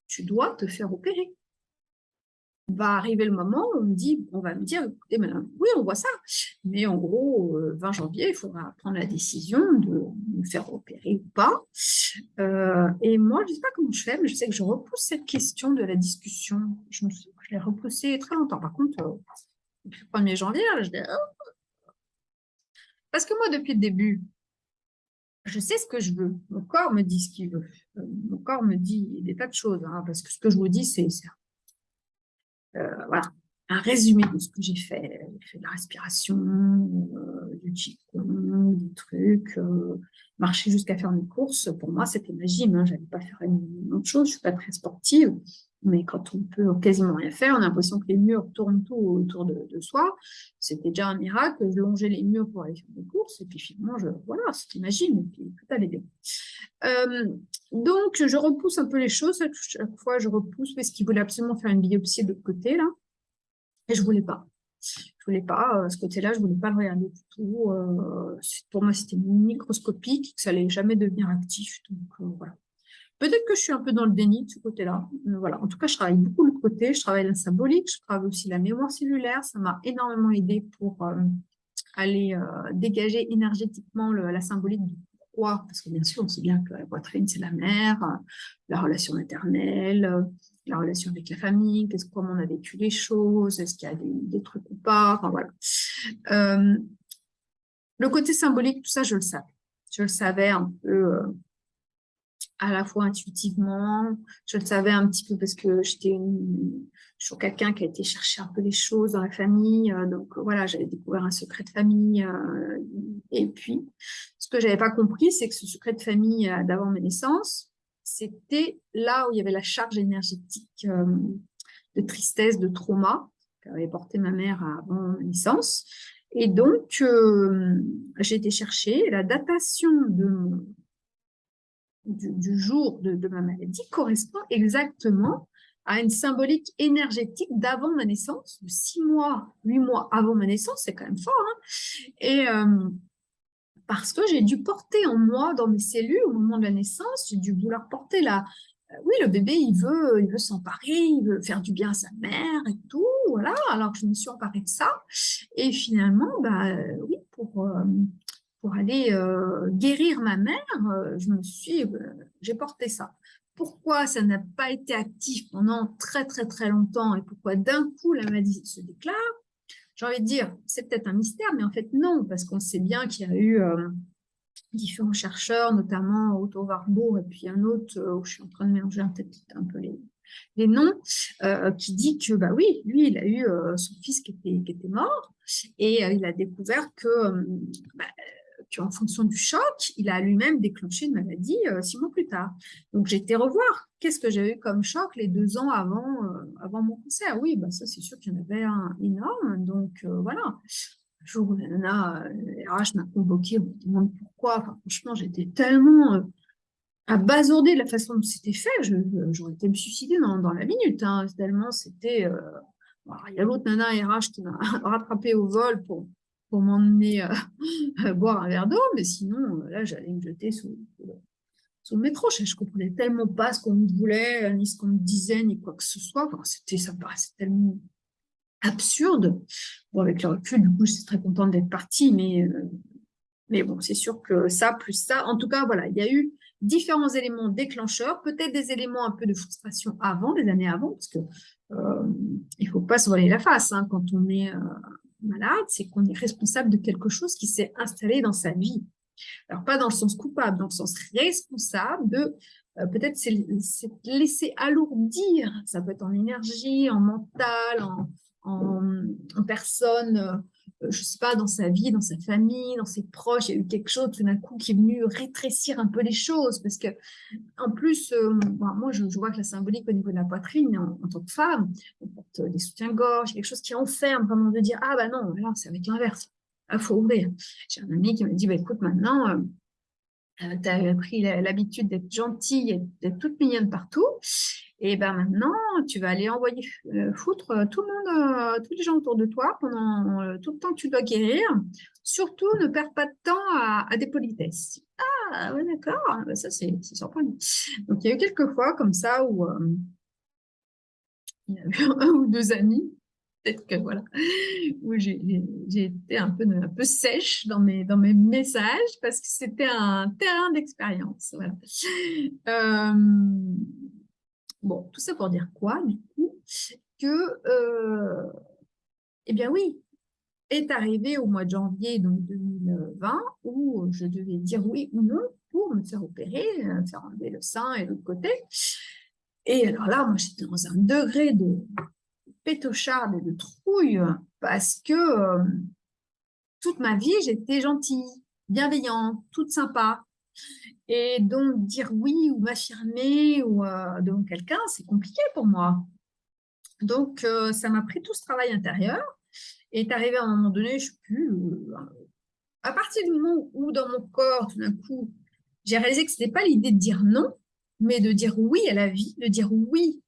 tu dois te faire opérer. Va arriver le moment où on, me dit, on va me dire, écoutez, madame, oui, on voit ça, mais en gros, 20 euh, janvier, il faudra prendre la décision de me faire opérer ou pas. Euh, et moi, je ne sais pas comment je fais, mais je sais que je repousse cette question de la discussion. Je, l'ai repoussée très longtemps. Par contre, euh, le 1er janvier, je dis, oh, parce que moi, depuis le début, je sais ce que je veux. Mon corps me dit ce qu'il veut. Euh, mon corps me dit des tas de choses. Hein, parce que ce que je vous dis, c'est euh, voilà, un résumé de ce que j'ai fait. J'ai fait de la respiration, euh, du qigong, des trucs, marcher jusqu'à faire mes courses. Pour moi, c'était ma gym. Hein, je n'allais pas faire une autre chose. Je ne suis pas très sportive. Mais quand on peut quasiment rien faire, on a l'impression que les murs tournent tout autour de, soi. C'était déjà un miracle. Je longeais les murs pour aller faire des courses. Et puis finalement, je, voilà, c'était magique. Et puis tout allait bien. Euh, donc, je repousse un peu les choses. Chaque fois, je repousse parce qu'il voulait absolument faire une biopsie de l'autre côté, là. Et je ne voulais pas. Je voulais pas, euh, ce côté-là, je voulais pas le regarder du tout. Euh, pour moi, c'était microscopique, que ça allait jamais devenir actif. Donc, voilà. Peut-être que je suis un peu dans le déni de ce côté-là. Voilà. En tout cas, je travaille beaucoup le côté, je travaille la symbolique, je travaille aussi la mémoire cellulaire. Ça m'a énormément aidé pour, euh, aller dégager énergétiquement la symbolique du pourquoi, parce que bien sûr, on sait bien que la poitrine, c'est la mère, la relation maternelle, la relation avec la famille, comment on a vécu les choses, est-ce qu'il y a des, trucs ou pas, enfin voilà. le côté symbolique, tout ça, je le savais. Je le savais un peu à la fois intuitivement, je le savais un petit peu parce que j'étais quelqu'un qui a été chercher un peu les choses dans la famille, euh, donc voilà, j'avais découvert un secret de famille. Euh, et puis, ce que j'avais pas compris, c'est que ce secret de famille euh, d'avant ma naissance, c'était là où il y avait la charge énergétique de tristesse, de trauma qu'avait porté ma mère avant ma naissance. Et donc, j'ai été chercher la datation de du, jour de, ma maladie correspond exactement à une symbolique énergétique d'avant ma naissance, de six mois, huit mois avant ma naissance, c'est quand même fort. Hein. et euh, parce que j'ai dû porter en moi, dans mes cellules, au moment de la naissance, j'ai dû vouloir porter la... Euh, oui, le bébé, il veut il veut s'emparer, il veut faire du bien à sa mère et tout, voilà. Alors, je me suis emparée de ça. Et finalement, bah, oui, pour, euh, pour aller euh, guérir ma mère, euh, je me suis, euh, j'ai porté ça. Pourquoi ça n'a pas été actif pendant très très très longtemps et pourquoi d'un coup la maladie se déclare? J'ai envie de dire, c'est peut-être un mystère, mais en fait non, parce qu'on sait bien qu'il y a eu différents chercheurs, notamment Otto Warburg et puis un autre où je suis en train de mélanger peut-être un peu les, les noms, qui dit que bah oui, lui il a eu son fils qui était, qui était mort et il a découvert que bah, en fonction du choc, il a lui-même déclenché une maladie euh, six mois plus tard. Donc, j'ai été revoir qu'est-ce que j'ai eu comme choc les deux ans avant, euh, avant mon cancer. Oui, bah, ça, c'est sûr qu'il y en avait un énorme. Donc, euh, voilà. Un jour nana RH m'a convoqué, on me demande pourquoi. franchement, j'étais tellement abasourdée de la façon dont c'était fait. J'aurais été me suicider dans, la minute. Hein, tellement c'était... il y a l'autre nana RH qui m'a rattrapé au vol pour pour m'emmener euh, boire un verre d'eau, mais sinon, euh, là, j'allais me jeter sous, sous le métro. Je ne comprenais tellement pas ce qu'on me voulait, ni ce qu'on me disait, ni quoi que ce soit. C'était, ça me paraissait tellement absurde. Bon, avec le recul, du coup, je suis très contente d'être partie, mais, euh, mais bon, c'est sûr que ça, plus ça, en tout cas, voilà, il y a eu différents éléments déclencheurs, peut-être des éléments un peu de frustration avant, des années avant, parce que il ne faut pas se voiler la face hein, quand on est malade, c'est qu'on est responsable de quelque chose qui s'est installé dans sa vie. Alors, pas dans le sens coupable, dans le sens responsable de euh, peut-être c'est laisser alourdir, ça peut être en énergie, en mental, en, personne, euh, je sais pas, dans sa vie, dans sa famille, dans ses proches, il y a eu quelque chose tout d'un coup qui est venu rétrécir un peu les choses, parce que en plus, euh, moi je, vois que la symbolique au niveau de la poitrine, en, tant que femme, on porte des soutiens-gorge, quelque chose qui enferme, vraiment de dire, ah bah non, là c'est avec l'inverse, il faut ouvrir. J'ai un ami qui me dit, bah, écoute, maintenant, euh, tu as pris l'habitude d'être gentille et d'être toute mignonne partout, et ben maintenant, tu vas aller envoyer euh, foutre euh, tout le monde, euh, tous les gens autour de toi pendant tout le temps que tu dois guérir. Surtout, ne perds pas de temps à, des politesses. Ah, ouais, d'accord, ah, bah, ça c'est surprenant. Donc, il y a eu quelques fois comme ça où il y a eu un ou deux amis, peut-être que voilà, où j'ai été un peu, un peu sèche dans mes, dans mes messages parce que c'était un terrain d'expérience. Voilà. Bon, tout ça pour dire quoi, du coup Que, euh, eh bien oui, est arrivé au mois de janvier donc 2020 où je devais dire oui ou non pour me faire opérer, euh, faire enlever le sein et l'autre côté. Et alors là, moi, j'étais dans un degré de pétocharde et de trouille parce que euh, toute ma vie, j'étais gentille, bienveillante, toute sympa. Et donc, dire oui ou m'affirmer ou euh, devant quelqu'un, c'est compliqué pour moi. Donc, euh, ça m'a pris tout ce travail intérieur. Et est arrivé à un moment donné, je ne sais plus, euh, à partir du moment où dans mon corps, tout d'un coup, j'ai réalisé que ce n'était pas l'idée de dire non, mais de dire oui à la vie, de dire oui,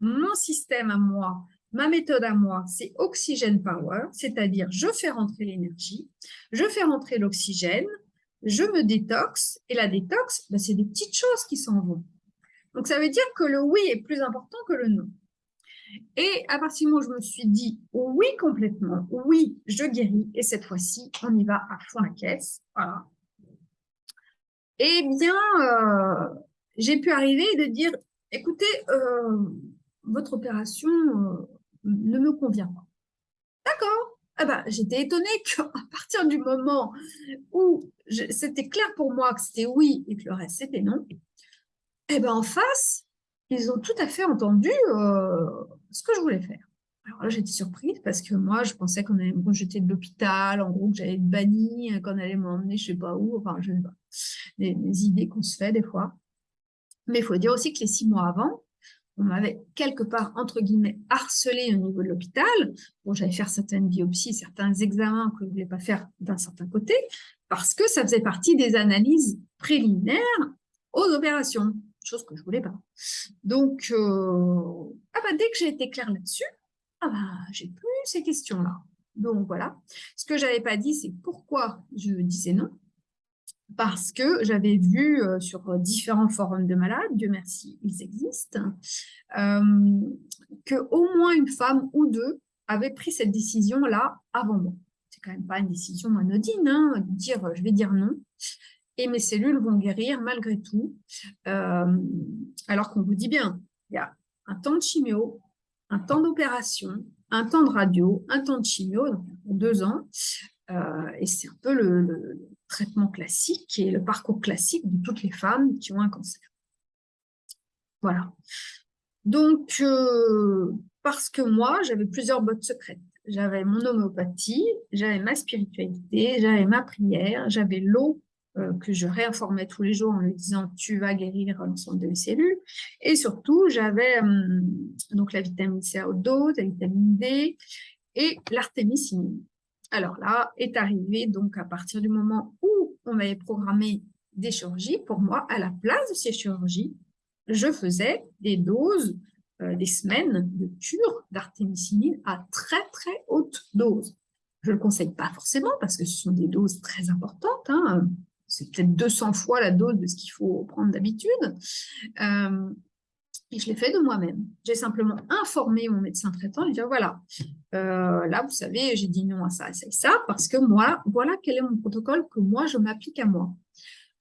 mon système à moi, ma méthode à moi, c'est Oxygène Power, c'est-à-dire je fais rentrer l'énergie, je fais rentrer l'oxygène, je me détoxe, et la détox, ben, c'est des petites choses qui s'en vont. Donc, ça veut dire que le oui est plus important que le non. Et à partir du moment où je me suis dit oui complètement, oui, je guéris, et cette fois-ci, on y va à fond la caisse. Voilà. Eh bien, euh, j'ai pu arriver de dire, écoutez, euh, votre opération euh, ne me convient pas. D'accord. Ah bah, J'étais étonnée qu'à partir du moment où c'était clair pour moi que c'était oui et que le reste c'était non, eh ben en face, ils ont tout à fait entendu euh, ce que je voulais faire. Alors là, j'étais surprise parce que moi, je pensais qu'on allait me rejeter de l'hôpital, en gros, que j'allais être bannie, qu'on allait m'emmener je sais pas où, enfin, je sais pas, des, idées qu'on se fait des fois. Mais il faut dire aussi que les six mois avant, on m'avait quelque part, entre guillemets, harcelé au niveau de l'hôpital. Bon, j'allais faire certaines biopsies, certains examens que je ne voulais pas faire d'un certain côté, parce que ça faisait partie des analyses préliminaires aux opérations chose que je voulais pas. Donc, euh, ah bah, dès que j'ai été claire là-dessus, ah bah, j'ai plus ces questions-là. Donc voilà. Ce que j'avais pas dit, c'est pourquoi je disais non. Parce que j'avais vu euh, sur différents forums de malades, Dieu merci, ils existent, euh, qu'au moins une femme ou deux avait pris cette décision-là avant moi. C'est quand même pas une décision anodine, hein, de dire je vais dire non et mes cellules vont guérir malgré tout. Euh, alors qu'on vous dit bien, il y a un temps de chimio, un temps d'opération, un temps de radio, un temps de chimio, donc deux ans, euh, et c'est un peu le, traitement classique et le parcours classique de toutes les femmes qui ont un cancer. Voilà. Donc, euh, parce que moi, j'avais plusieurs bottes secrètes. J'avais mon homéopathie, j'avais ma spiritualité, j'avais ma prière, j'avais l'eau euh, que je réinformais tous les jours en lui disant « tu vas guérir l'ensemble de mes cellules ». Et surtout, j'avais hum, donc la vitamine C à haute la vitamine D et l'artémisinine. Alors là est arrivé donc à partir du moment où on m'avait programmé des chirurgies, pour moi, à la place de ces chirurgies, je faisais des doses, euh, des semaines de cure d'artémisinine à très très haute dose. Je ne le conseille pas forcément parce que ce sont des doses très importantes, hein, c'est peut-être 200 fois la dose de ce qu'il faut prendre d'habitude. Euh, et je l'ai fait de moi-même. J'ai simplement informé mon médecin traitant, lui dire voilà, euh, là, vous savez, j'ai dit non à ça, à ça et ça, parce que moi, voilà quel est mon protocole que moi, je m'applique à moi.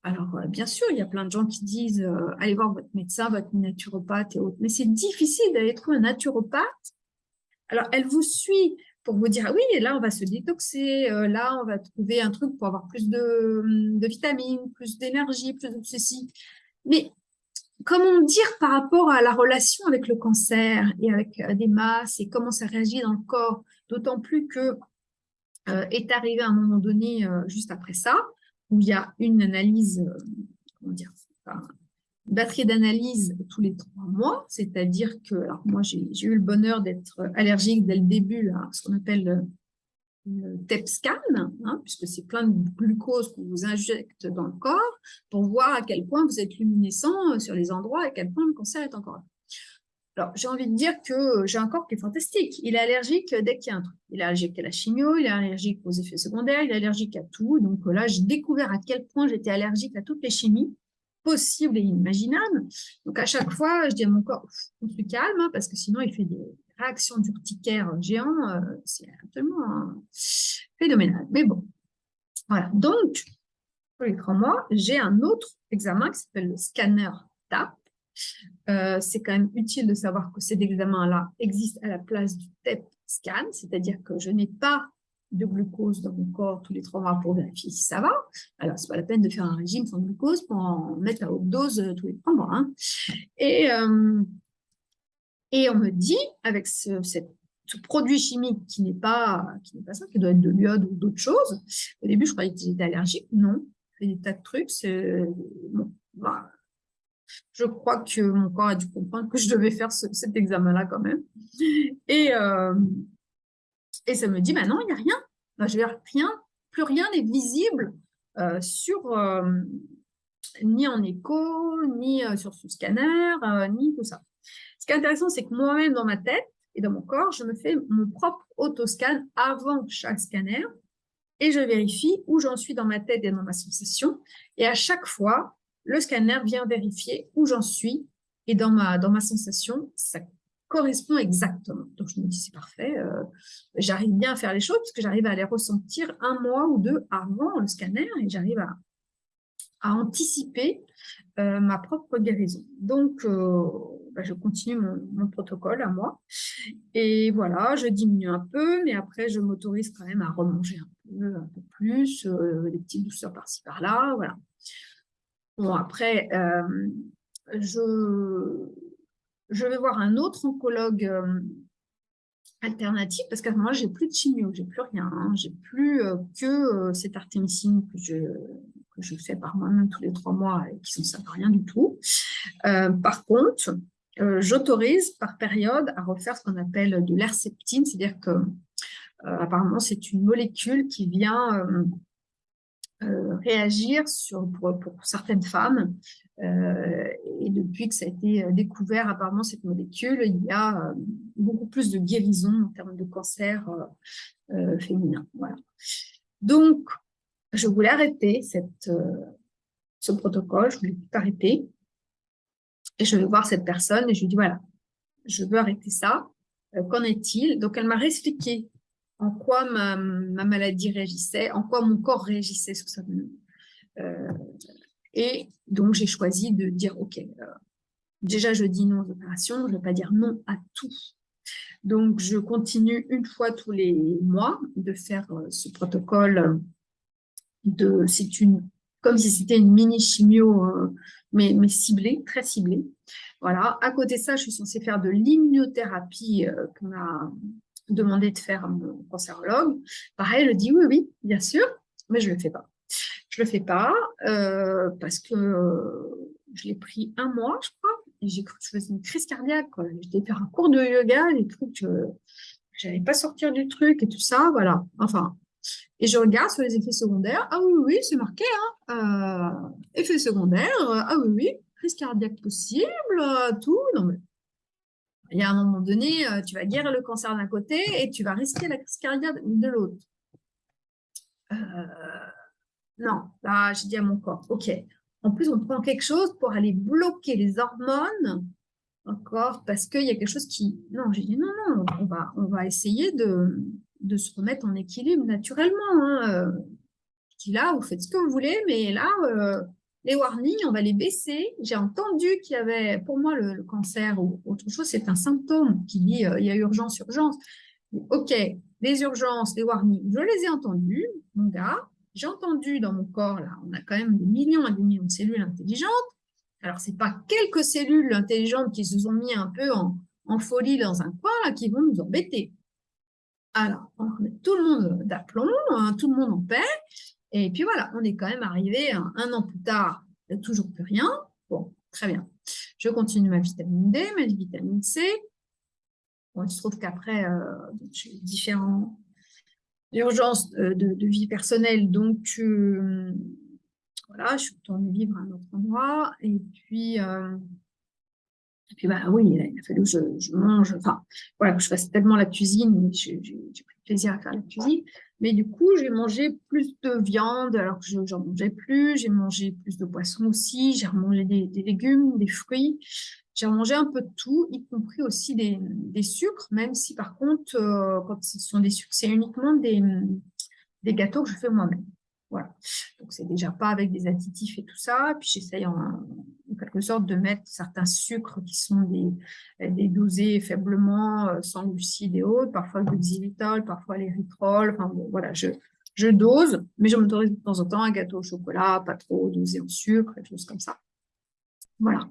Alors, euh, bien sûr, il y a plein de gens qui disent allez voir votre médecin, votre naturopathe et autres, mais c'est difficile d'aller trouver un naturopathe. Alors, elle vous suit pour vous dire, ah oui, là, on va se détoxer, euh, là, on va trouver un truc pour avoir plus de, hum, vitamines, plus d'énergie, plus de ceci. Mais comment dire par rapport à la relation avec le cancer et avec euh, des masses et comment ça réagit dans le corps, d'autant plus que euh, est arrivé un moment donné, juste après ça, où il y a une analyse, comment batterie d'analyse tous les trois mois, c'est-à-dire que, alors moi j'ai eu le bonheur d'être allergique dès le début à ce qu'on appelle TEP-scan, hein, puisque c'est plein de glucose qu'on vous injecte dans le corps pour voir à quel point vous êtes luminescent sur les endroits et à quel point le cancer est encore là. Alors, j'ai envie de dire que j'ai un corps qui est fantastique. Il est allergique dès qu'il y a un truc. Il est allergique à la chimio, il est allergique aux effets secondaires, il est allergique à tout. Donc là, j'ai découvert à quel point j'étais allergique à toutes les chimies possible et inimaginable. Donc, à chaque fois, je dis à mon corps, on se calme, hein, parce que sinon, il fait des réactions d'urticaire géants. Euh, c'est absolument hein, phénoménal. Mais bon, voilà. Donc, pour les mois, j'ai un autre examen qui s'appelle le scanner TAP. Euh, c'est quand même utile de savoir que cet examen-là existe à la place du TEP scan, c'est-à-dire que je n'ai pas de glucose dans mon corps tous les trois mois pour vérifier si ça va. Alors, c'est pas la peine de faire un régime sans glucose pour en mettre à haute dose euh, tous les trois mois. Hein. Et, et on me dit, avec ce, produit chimique qui n'est pas, qui pas ça, qui doit être de l'iode ou d'autres choses, au début, je croyais que j'étais allergique. Non, fait des tas de trucs. Bon, bah, je crois que mon corps a dû comprendre que je devais faire cet examen-là quand même. Et, euh, et ça me dit, bah non, il n'y a rien. Bah, je vais rien, plus rien n'est visible euh, sur, euh, ni en écho, ni sur ce scanner, ni tout ça. Ce qui est intéressant, c'est que moi-même, dans ma tête et dans mon corps, je me fais mon propre autoscan avant chaque scanner et je vérifie où j'en suis dans ma tête et dans ma sensation. Et à chaque fois, le scanner vient vérifier où j'en suis et dans ma, dans ma sensation, ça correspond exactement. Donc, je me dis, c'est parfait, euh, j'arrive bien à faire les choses parce que j'arrive à les ressentir un mois ou deux avant le scanner et j'arrive à, à, anticiper euh, ma propre guérison. Donc, euh, bah, je continue mon, protocole à moi. Et voilà, je diminue un peu, mais après, je m'autorise quand même à remanger un peu, un peu plus, des petites douceurs par-ci, par-là, voilà. Bon, après, je, je vais voir un autre oncologue euh, alternatif parce qu'à ce moment-là, j'ai plus de chimio, j'ai plus rien, hein. j'ai plus euh, que euh, cette artémisine que je, que je fais par moi-même tous les trois mois et qui ne servent à rien du tout. par contre, j'autorise par période à refaire ce qu'on appelle de l'herceptine, c'est-à-dire que apparemment c'est une molécule qui vient réagir sur, pour, certaines femmes euh, et depuis que ça a été euh, découvert, apparemment, cette molécule, il y a euh, beaucoup plus de guérison en termes de cancer féminin. Voilà. Donc, je voulais arrêter cette, ce protocole, je voulais tout arrêter. Et je vais voir cette personne et je lui dis, voilà, je veux arrêter ça. Qu'en est-il? Donc, elle m'a réexpliqué en quoi ma, ma, maladie réagissait, en quoi mon corps réagissait sur ça. Euh, et donc, j'ai choisi de dire, OK, euh, déjà, je dis non aux opérations, je ne vais pas dire non à tout. Donc, je continue une fois tous les mois de faire euh, ce protocole. de C'est une comme si c'était une mini chimio, euh, mais, mais ciblée, très ciblée. Voilà. À côté de ça, je suis censée faire de l'immunothérapie qu'on a demandé de faire à mon cancérologue. Pareil, je dis oui, oui, bien sûr, mais je ne le fais pas. Je ne le fais pas euh, parce que euh, je l'ai pris un mois, je crois, et j'ai cru que je faisais une crise cardiaque. J'étais faire un cours de yoga, j'ai cru que je n'allais pas sortir du truc et tout ça, voilà. Enfin, et je regarde sur les effets secondaires. Ah oui, oui, c'est marqué. Hein, euh, effets secondaires. ah oui, oui, crise cardiaque possible, tout. Non, il y a un moment donné, tu vas guérir le cancer d'un côté et tu vas risquer la crise cardiaque de l'autre. Euh, non, là, j'ai dit à mon corps, ok. En plus, on prend quelque chose pour aller bloquer les hormones, encore, parce qu'il y a quelque chose qui... Non, j'ai dit, non, non, on va, on va essayer de, de se remettre en équilibre naturellement. Hein. Euh, là, vous faites ce que vous voulez, mais là, euh, les warnings, on va les baisser. J'ai entendu qu'il y avait, pour moi, le, cancer ou autre chose, c'est un symptôme qui dit, euh, il y a urgence, urgence. Ok, les urgences, les warnings, je les ai entendus, mon gars, j'ai entendu dans mon corps, là, on a quand même des millions et des millions de cellules intelligentes. Alors, ce n'est pas quelques cellules intelligentes qui se sont mis un peu en, folie dans un coin qui vont nous embêter. Alors, on remet tout le monde d'aplomb, hein, tout le monde en paix. Et puis voilà, on est quand même arrivé un, an plus tard, il n'y a toujours plus rien. Bon, très bien. Je continue ma vitamine D, ma vitamine C. Bon, il se trouve qu'après, euh, j'ai différents urgence euh, de, vie personnelle. Donc, euh, voilà, je suis retournée vivre à un autre endroit. Et puis, et puis bah, oui, il a, fallu que je, mange, enfin, voilà, que je fasse tellement la cuisine. J'ai pris plaisir à faire la cuisine. Mais du coup, j'ai mangé plus de viande alors que je n'en mangeais plus. J'ai mangé plus de poisson aussi. J'ai remangé des, légumes, des fruits. J'ai mangé un peu de tout, y compris aussi des, sucres, même si par contre, euh, quand ce sont des sucres, c'est uniquement des gâteaux que je fais moi-même. Voilà. Donc, c'est déjà pas avec des additifs et tout ça. Puis, j'essaye en, quelque sorte de mettre certains sucres qui sont des, des dosés faiblement, euh, sans glucides et autres, parfois le xylitol, parfois l'érythrol. Enfin, bon, voilà, je, dose, mais je m'autorise de temps en temps un gâteau au chocolat, pas trop dosé en sucre, et choses comme ça. Voilà.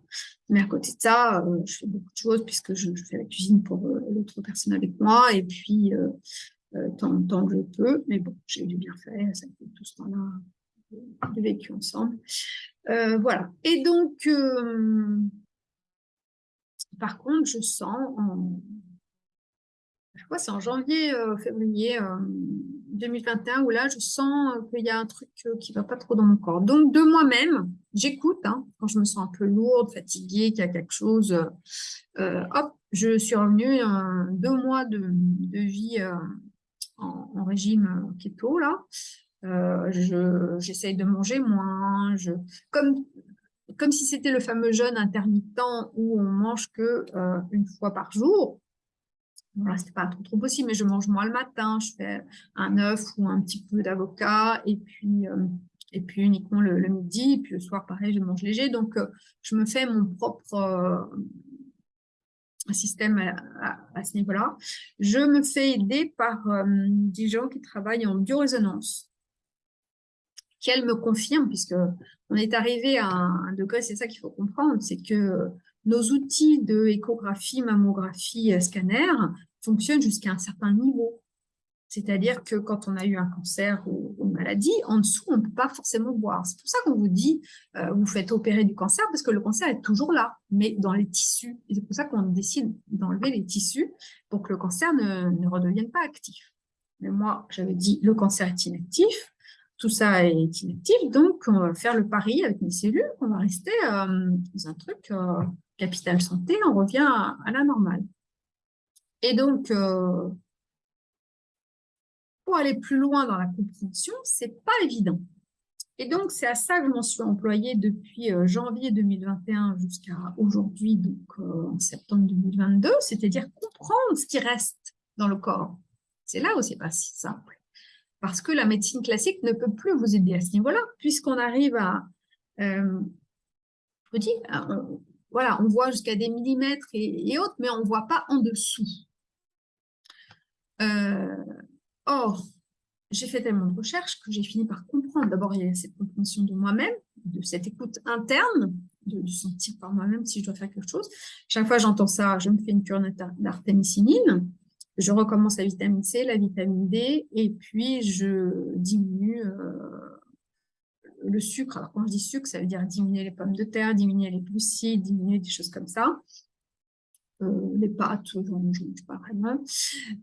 Mais à côté de ça, euh, je fais beaucoup de choses puisque je, fais la cuisine pour euh, l'autre personne avec moi et puis euh, tant, que je peux. Mais bon, j'ai du bien fait, ça fait tout ce temps-là vécu ensemble. voilà. Et donc, par contre, je sens en, je crois c'est en janvier, février 2021 où là, je sens qu'il y a un truc qui ne va pas trop dans mon corps. Donc, de moi-même, j'écoute hein, quand je me sens un peu lourde, fatiguée, qu'il y a quelque chose. Euh, hop, je suis revenue deux mois de, vie euh, en, régime keto là. Euh, J'essaye de manger moins. Je, comme comme si c'était le fameux jeûne intermittent où on mange que euh, une fois par jour. Voilà, c'était pas trop, trop possible, mais je mange moins le matin, je fais un œuf ou un petit peu d'avocat, et puis euh, et puis uniquement le, midi, et puis le soir, pareil, je mange léger. Donc, euh, je me fais mon propre système à, ce niveau-là. Je me fais aider par des gens qui travaillent en biorésonance qu'elle me confirme, puisque on est arrivé à un degré, c'est ça qu'il faut comprendre, c'est que nos outils de échographie, mammographie, euh, scanner fonctionnent jusqu'à un certain niveau. C'est-à-dire que quand on a eu un cancer ou une maladie, en dessous, on ne peut pas forcément voir. C'est pour ça qu'on vous dit, euh, vous faites opérer du cancer, parce que le cancer est toujours là, mais dans les tissus. C'est pour ça qu'on décide d'enlever les tissus pour que le cancer ne, ne redevienne pas actif. Mais moi, j'avais dit, le cancer est inactif, tout ça est inactif, donc on va faire le pari avec mes cellules on va rester euh, dans un truc euh, capital santé, on revient à, la normale. Et donc, euh, pour aller plus loin dans la compréhension, c'est pas évident. Et donc, c'est à ça que je m'en suis employée depuis janvier 2021 jusqu'à aujourd'hui, donc en septembre 2022, c'est-à-dire comprendre ce qui reste dans le corps. C'est là où c'est pas si simple parce que la médecine classique ne peut plus vous aider à ce niveau-là, puisqu'on arrive à, je dis, voilà, on voit jusqu'à des millimètres et, autres, mais on ne voit pas en dessous. Euh, or, j'ai fait tellement de recherches que j'ai fini par comprendre. D'abord, il y a cette compréhension de moi-même, de cette écoute interne, de, sentir par moi-même si je dois faire quelque chose. Chaque fois que j'entends ça, je me fais une cure d'artémisinine je recommence la vitamine C, la vitamine D, et puis je diminue euh, le sucre. Alors, quand je dis sucre, ça veut dire diminuer les pommes de terre, diminuer les glucides, diminuer des choses comme ça. Euh, les pâtes, je ne mange pas vraiment.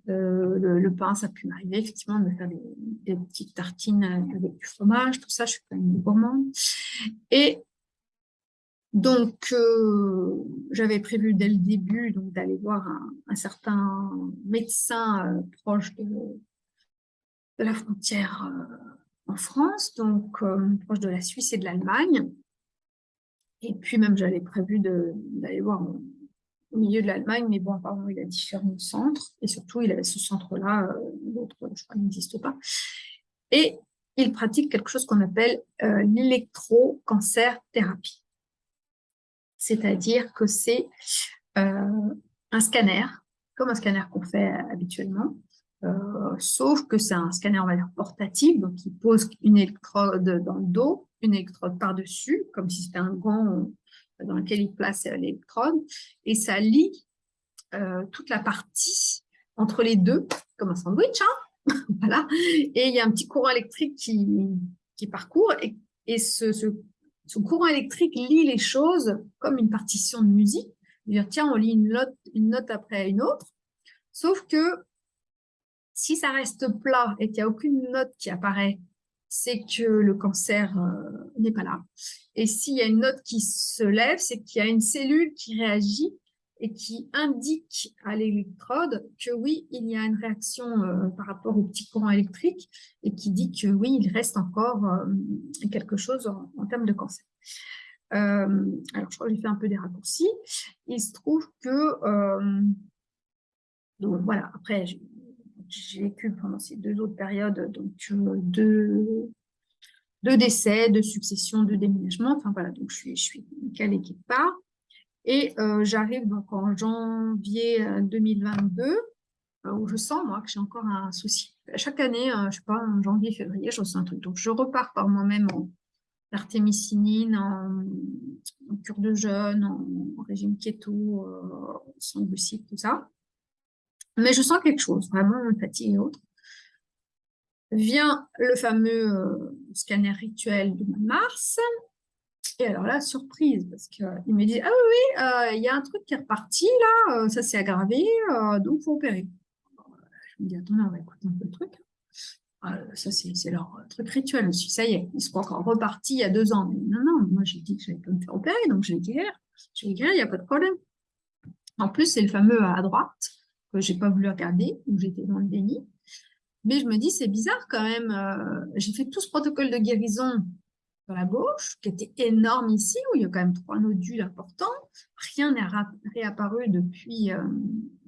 Euh, le, pain, ça peut m'arriver effectivement de me faire des, petites tartines avec du fromage, tout ça, je suis quand même gourmande. Et donc, euh, j'avais prévu dès le début d'aller voir un, certain médecin euh, proche de, la frontière euh, en France, donc proche de la Suisse et de l'Allemagne. Et puis même, j'avais prévu d'aller voir au milieu de l'Allemagne, mais bon, apparemment, il a différents centres, et surtout, il avait ce centre-là, l'autre, je crois, n'existe pas. Et il pratique quelque chose qu'on appelle l'électrocancer thérapie c'est-à-dire que c'est euh, un scanner, comme un scanner qu'on fait habituellement, euh, sauf que c'est un scanner, portatif, donc il pose une électrode dans le dos, une électrode par-dessus, comme si c'était un gant euh, dans lequel il place l'électrode, et ça lie toute la partie entre les deux, comme un sandwich, hein voilà, et il y a un petit courant électrique qui, parcourt, et, ce, son courant électrique lit les choses comme une partition de musique. Dire, tiens, on lit une note, après une autre. Sauf que si ça reste plat et qu'il n'y a aucune note qui apparaît, c'est que le cancer euh, n'est pas là. Et s'il y a une note qui se lève, c'est qu'il y a une cellule qui réagit et qui indique à l'électrode que oui, il y a une réaction euh, par rapport au petit courant électrique et qui dit que oui, il reste encore euh, quelque chose en, termes de cancer. Euh, alors, je crois que j'ai fait un peu des raccourcis. Il se trouve que, donc voilà, après, j'ai vécu pendant ces deux autres périodes, donc deux, deux décès, deux successions, deux déménagements, enfin voilà, donc je suis, je suis calée quelque part. Et euh, j'arrive donc en janvier 2022, euh, euh, où je sens, moi, que j'ai encore un souci. Chaque année, je sais pas, en janvier, février, je ressens un truc. Donc, je repars par moi-même en artémisinine, en, cure de jeûne, en, régime keto, sans glucides, tout ça. Mais je sens quelque chose, vraiment, fatigue et autres. Vient le fameux scanner rituel de mars, alors là, surprise, parce qu'il me dit, ah oui, euh, il y a un truc qui est reparti, là, euh, ça s'est aggravé, euh, donc il faut opérer. Je me dis, attends, on va écouter un peu le truc. ça, c'est leur truc rituel. Je ça y est, ils sont encore repartis il y a deux ans. Non, non, moi, j'ai dit que j'allais pas me faire opérer, donc je vais guérir. Je vais guérir, il n'y a pas de problème. En plus, c'est le fameux à droite, que je n'ai pas voulu regarder, où j'étais dans le déni. Mais je me dis, c'est bizarre quand même. j'ai fait tout ce protocole de guérison la gauche, qui était énorme ici, où il y a quand même trois nodules importants. Rien n'est réapparu depuis euh,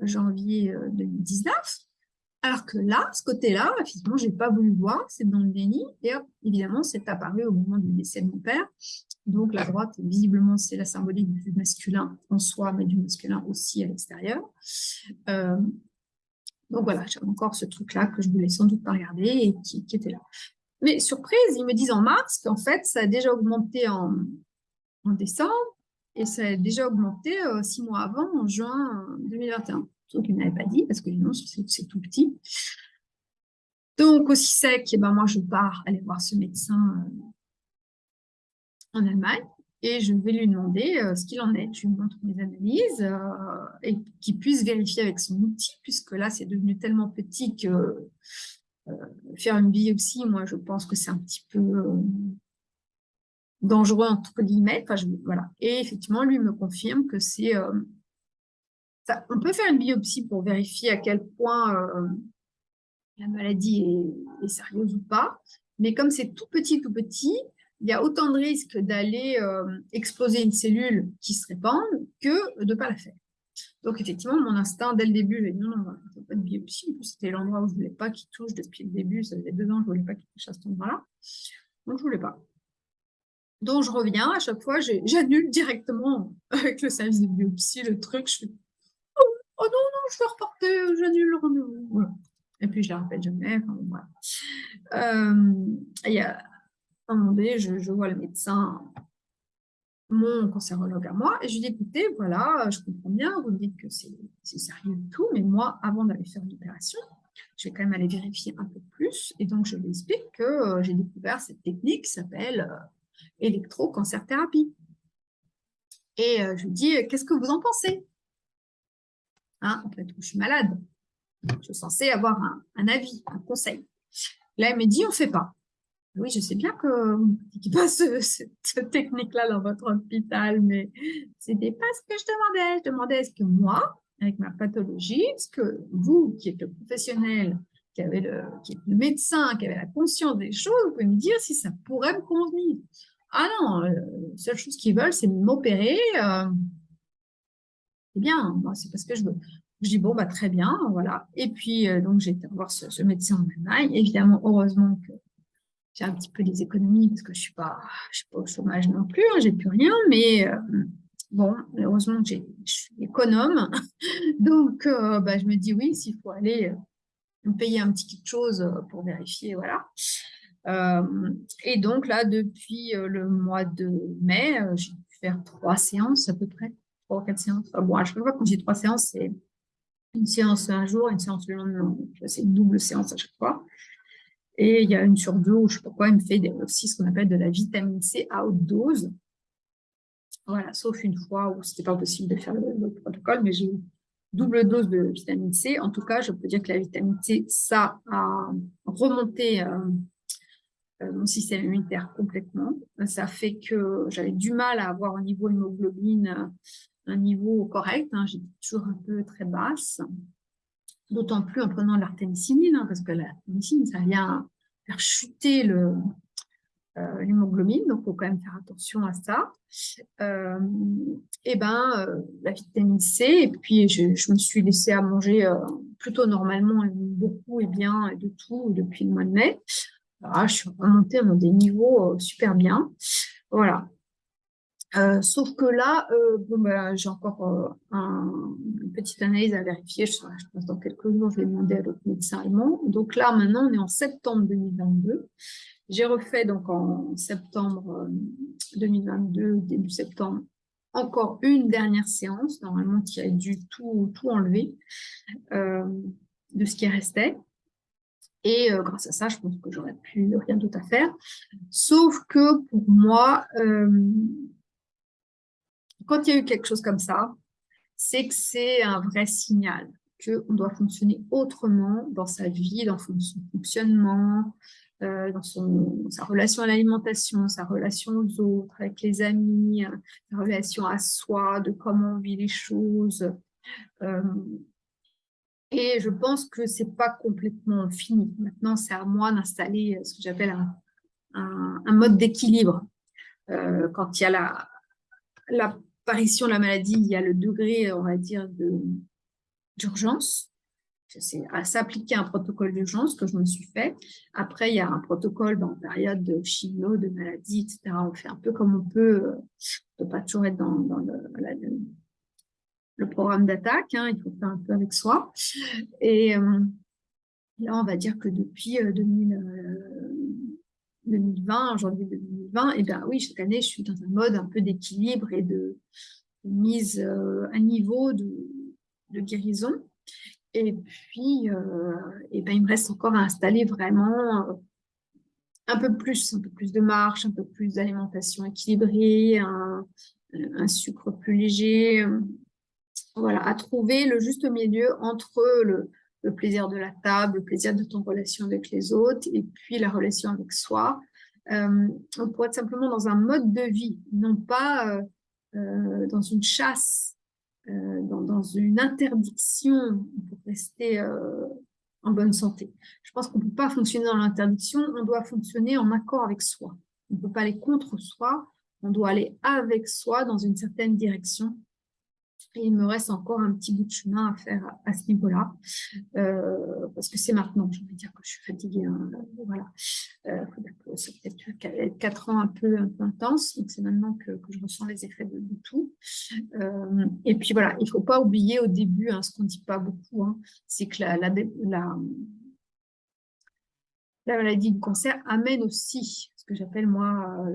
janvier 2019. Alors que là, ce côté-là, effectivement, je n'ai pas voulu voir, c'est dans le déni. Et évidemment, c'est apparu au moment du décès de mon père. Donc, la droite, visiblement, c'est la symbolique du masculin en soi, mais du masculin aussi à l'extérieur. Euh, donc voilà, j'avais encore ce truc-là que je voulais sans doute pas regarder et qui, était là. Mais surprise, ils me disent en mars qu'en fait, ça a déjà augmenté en, décembre et ça a déjà augmenté euh, six mois avant, en juin 2021 qu'ils n'avaient pas dit, parce que non, c'est tout petit. Donc, aussi sec, eh ben, moi, je pars aller voir ce médecin euh, en Allemagne et je vais lui demander euh, ce qu'il en est. Je lui montre mes analyses euh, et qu'il puisse vérifier avec son outil, puisque là, c'est devenu tellement petit que faire une biopsie, moi, je pense que c'est un petit peu dangereux, entre guillemets. Enfin, voilà. Et effectivement, lui me confirme que c'est on peut faire une biopsie pour vérifier à quel point euh, la maladie est, sérieuse ou pas, mais comme c'est tout petit, tout petit, il y a autant de risques d'aller euh, exploser une cellule qui se répande que de ne pas la faire. Donc, effectivement, mon instinct, dès le début, j'ai dit non, non, ne pas de biopsie. C'était l'endroit où je ne voulais pas qu'il touche depuis le début. Ça faisait deux ans, je ne voulais pas qu'il touche à cet endroit-là. Donc, je ne voulais pas. Donc, je reviens. À chaque fois, j'annule directement avec le service de biopsie le truc. Je fais Oh non, non, je vais reporter, j'annule le rendez-vous. Et puis, je ne la rappelle jamais. Enfin, euh, il y a un moment donné, je, vois le médecin, mon cancérologue à moi, et je lui dis, écoutez, voilà, je comprends bien, vous me dites que c'est sérieux et tout, mais moi, avant d'aller faire l'opération, je vais quand même aller vérifier un peu plus. Et donc, je lui explique que euh, j'ai découvert cette technique qui s'appelle euh, électrocancer-thérapie. Et je lui dis, qu'est-ce que vous en pensez? Hein, en fait, je suis malade. Je suis censée avoir un, avis, un conseil. Là, elle me dit, on ne fait pas. Oui, je sais bien que vous ne pas cette technique-là dans votre hôpital, mais ce n'était pas ce que je demandais. Je demandais est-ce que moi, avec ma pathologie, est-ce que vous, qui êtes le professionnel, qui, êtes le médecin, qui avez la conscience des choses, vous pouvez me dire si ça pourrait me convenir. Ah non, euh, la seule chose qu'ils veulent, c'est m'opérer. Euh, c'est bien, moi, c'est parce que je veux. Je dis, bon, bah, très bien, voilà. Et puis, euh, donc, j'ai été voir ce, médecin en Allemagne. Évidemment, heureusement que j'ai un petit peu des économies parce que je ne suis, pas, suis pas au chômage non plus, hein, j'ai plus rien, mais euh, bon, heureusement que je suis économe. donc, euh, bah, je me dis, oui, s'il faut aller me payer un petit quelque chose pour vérifier, voilà. et donc, là, depuis le mois de mai, j'ai pu faire trois séances à peu près trois ou quatre séances. bon, à chaque fois, quand j'ai trois séances, c'est une séance un jour, une séance le lendemain. C'est une double séance à chaque fois. Et il y a une sur deux, ou je ne sais pas quoi, il me fait aussi ce qu'on appelle de la vitamine C à haute dose. Voilà, sauf une fois où ce n'était pas possible de faire le, protocole, mais j'ai double dose de vitamine C. En tout cas, je peux dire que la vitamine C, ça a remonté euh, euh, mon système immunitaire complètement. Ça fait que j'avais du mal à avoir un niveau hémoglobine un niveau correct, hein, j'étais toujours un peu très basse, d'autant plus en prenant l'artémisinine, hein, parce que l'artémisinine, ça vient faire chuter euh, l'hémoglobine, donc il faut quand même faire attention à ça. Euh, et ben, euh, la vitamine C, et puis je, me suis laissée à manger plutôt normalement, beaucoup et bien, et de tout depuis le mois de mai. je suis remontée dans des niveaux super bien. Voilà, euh, sauf que là, euh, bon, bah, j'ai encore euh, une petite analyse à vérifier. Je, je pense dans quelques jours, je vais demander à l'autre médecin allemand. Donc là, maintenant, on est en septembre 2022. J'ai refait donc en septembre 2022, début septembre, encore une dernière séance, normalement qui a dû tout, tout enlever de ce qui restait. Et grâce à ça, je pense que j'aurais plus rien d'autre à faire. Sauf que pour moi, quand il y a eu quelque chose comme ça, c'est que c'est un vrai signal qu'on doit fonctionner autrement dans sa vie, dans son fonctionnement, euh, dans sa relation à l'alimentation, sa relation aux autres, avec les amis, sa relation à soi, de comment on vit les choses. Euh, et je pense que ce n'est pas complètement fini. Maintenant, c'est à moi d'installer ce que j'appelle un, mode d'équilibre quand il y a l'apparition de la maladie, il y a le degré, on va dire, d'urgence c'est à s'appliquer un protocole d'urgence que je me suis fait. Après, il y a un protocole dans période de chimio, de maladie, etc. On fait un peu comme on peut. Euh, on ne peut pas toujours être dans, le, programme d'attaque. Hein, il faut faire un peu avec soi. Et euh, là, on va dire que depuis 2020, euh, janvier 2020, et bien oui, chaque année, je suis dans un mode un peu d'équilibre et de, mise à niveau de, de guérison. Et puis, euh, et ben, il me reste encore à installer vraiment euh, un peu plus, un peu plus de marche, un peu plus d'alimentation équilibrée, un, sucre plus léger. Voilà, à trouver le juste milieu entre le, plaisir de la table, le plaisir de ton relation avec les autres et puis la relation avec soi. Euh, pour être simplement dans un mode de vie, non pas euh, dans une chasse euh, dans, une interdiction pour rester euh, en bonne santé. Je pense qu'on ne peut pas fonctionner dans l'interdiction, on doit fonctionner en accord avec soi. On ne peut pas aller contre soi, on doit aller avec soi dans une certaine direction il me reste encore un petit bout de chemin à faire à, ce niveau-là, euh, parce que c'est maintenant, je vais dire que je suis fatiguée. Hein, voilà. Euh, c'est peut-être quatre ans un peu, intense, donc c'est maintenant que, je ressens les effets de, tout. Euh, et puis voilà, il ne faut pas oublier au début, hein, ce qu'on ne dit pas beaucoup, hein, c'est que la, la, la, la maladie du cancer amène aussi ce que j'appelle moi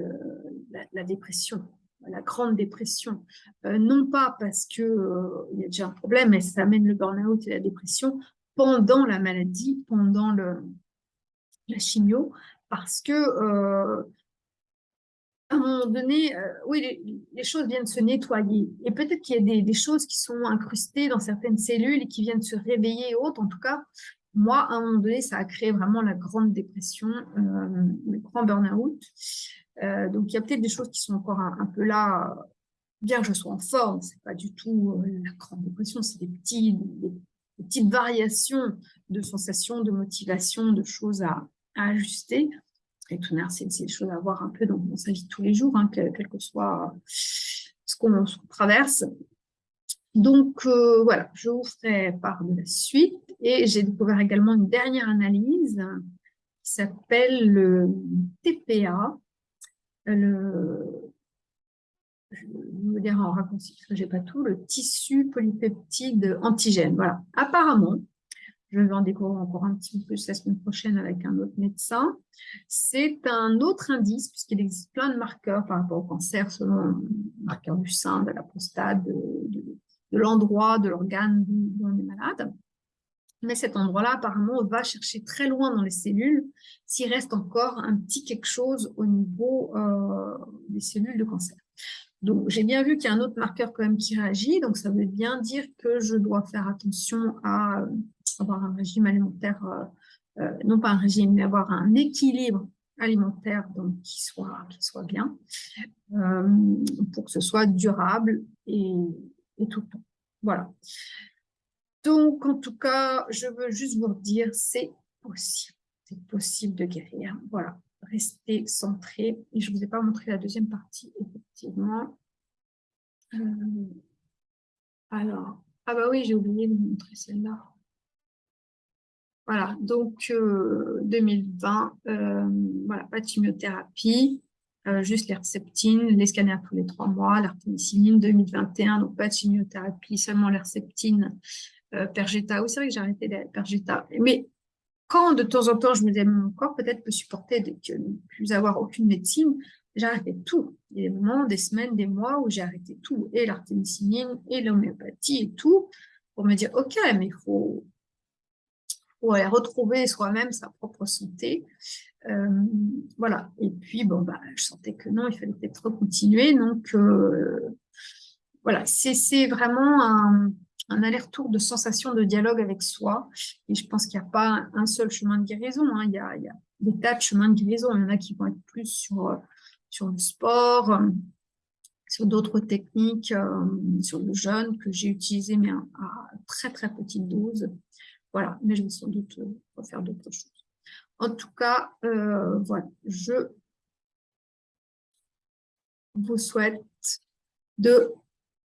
la, dépression la grande dépression, euh, non pas parce qu'il euh, y a déjà un problème, mais ça amène le burn-out et la dépression pendant la maladie, pendant le, la chimio, parce que euh, à un moment donné, oui, les, choses viennent se nettoyer. Et peut-être qu'il y a des, des, choses qui sont incrustées dans certaines cellules et qui viennent se réveiller et autres. En tout cas, moi, à un moment donné, ça a créé vraiment la grande dépression, le grand burn-out. Euh, donc, il y a peut-être des choses qui sont encore un, peu là, bien que je sois en forme, c'est pas du tout euh, la grande dépression, c'est des, petites variations de sensations, de motivation, de choses à, ajuster. Et tout c'est des choses à voir un peu dans, sa vie tous les jours, hein, quel, que soit ce qu'on traverse. Donc, euh, voilà, je vous ferai part de la suite. Et j'ai découvert également une dernière analyse qui s'appelle le TPA, le, je vais dire en raccourci parce que j'ai pas tout, le tissu polypeptide antigène. Voilà. Apparemment, je vais en découvrir encore un petit peu plus la semaine prochaine avec un autre médecin. C'est un autre indice, puisqu'il existe plein de marqueurs par rapport au cancer, selon le marqueur du sein, de la prostate, de, de l'endroit, de l'organe où on est malade. Mais cet endroit-là, apparemment, va chercher très loin dans les cellules s'il reste encore un petit quelque chose au niveau euh, des cellules de cancer. Donc, j'ai bien vu qu'il y a un autre marqueur quand même qui réagit, donc ça veut bien dire que je dois faire attention à euh, avoir un régime alimentaire, euh, non pas un régime, mais avoir un équilibre alimentaire donc, qui, soit, qui soit bien, pour que ce soit durable et, et tout le temps. Voilà. Donc, en tout cas, je veux juste vous dire, c'est possible. C'est possible de guérir. Voilà, restez centré. Et je ne vous ai pas montré la deuxième partie, effectivement. Euh, alors, ah bah oui, j'ai oublié de vous montrer celle-là. Voilà, donc 2020, euh, euh, voilà, pas de chimiothérapie, juste l'herceptine, les scanners tous les trois mois, l'artémisinine 2021, donc pas de chimiothérapie, seulement l'herceptine euh, Pergeta. Oui, c'est vrai que j'ai arrêté les Pergeta. Mais quand de temps en temps, je me disais, mon corps peut-être peut supporter de ne plus avoir aucune médecine, j'ai arrêté tout. Il y a des moments, des semaines, des mois où j'ai arrêté tout, et l'artémisinine, et l'homéopathie, et tout, pour me dire, OK, mais il faut, faut aller retrouver soi-même sa propre santé. Euh, voilà. Et puis, bon, bah, je sentais que non, il fallait peut-être continuer. Donc, euh, voilà, c'est vraiment un un aller-retour de sensation de dialogue avec soi. Et je pense qu'il n'y a pas un seul chemin de guérison. Hein. Il, y a, des tas de chemins de guérison. Il y en a qui vont être plus sur, euh, sur le sport, euh, sur d'autres techniques, euh, sur le jeûne que j'ai utilisé, mais à, très très petite dose. Voilà, mais je vais sans doute refaire d'autres choses. En tout cas, voilà, je vous souhaite de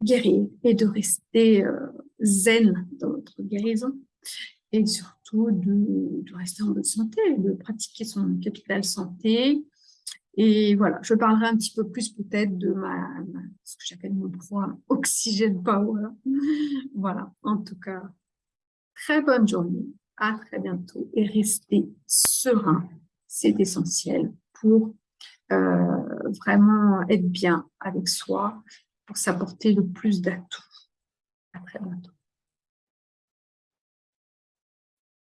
guérir et de rester euh, zen dans votre guérison et surtout de, rester en bonne santé, de pratiquer son capital santé. Et voilà, je parlerai un petit peu plus peut-être de ma, ce que j'appelle mon programme Oxygène Power. voilà, en tout cas, très bonne journée, à très bientôt et restez serein, c'est essentiel pour euh, vraiment être bien avec soi, pour s'apporter le plus d'atouts. À bientôt.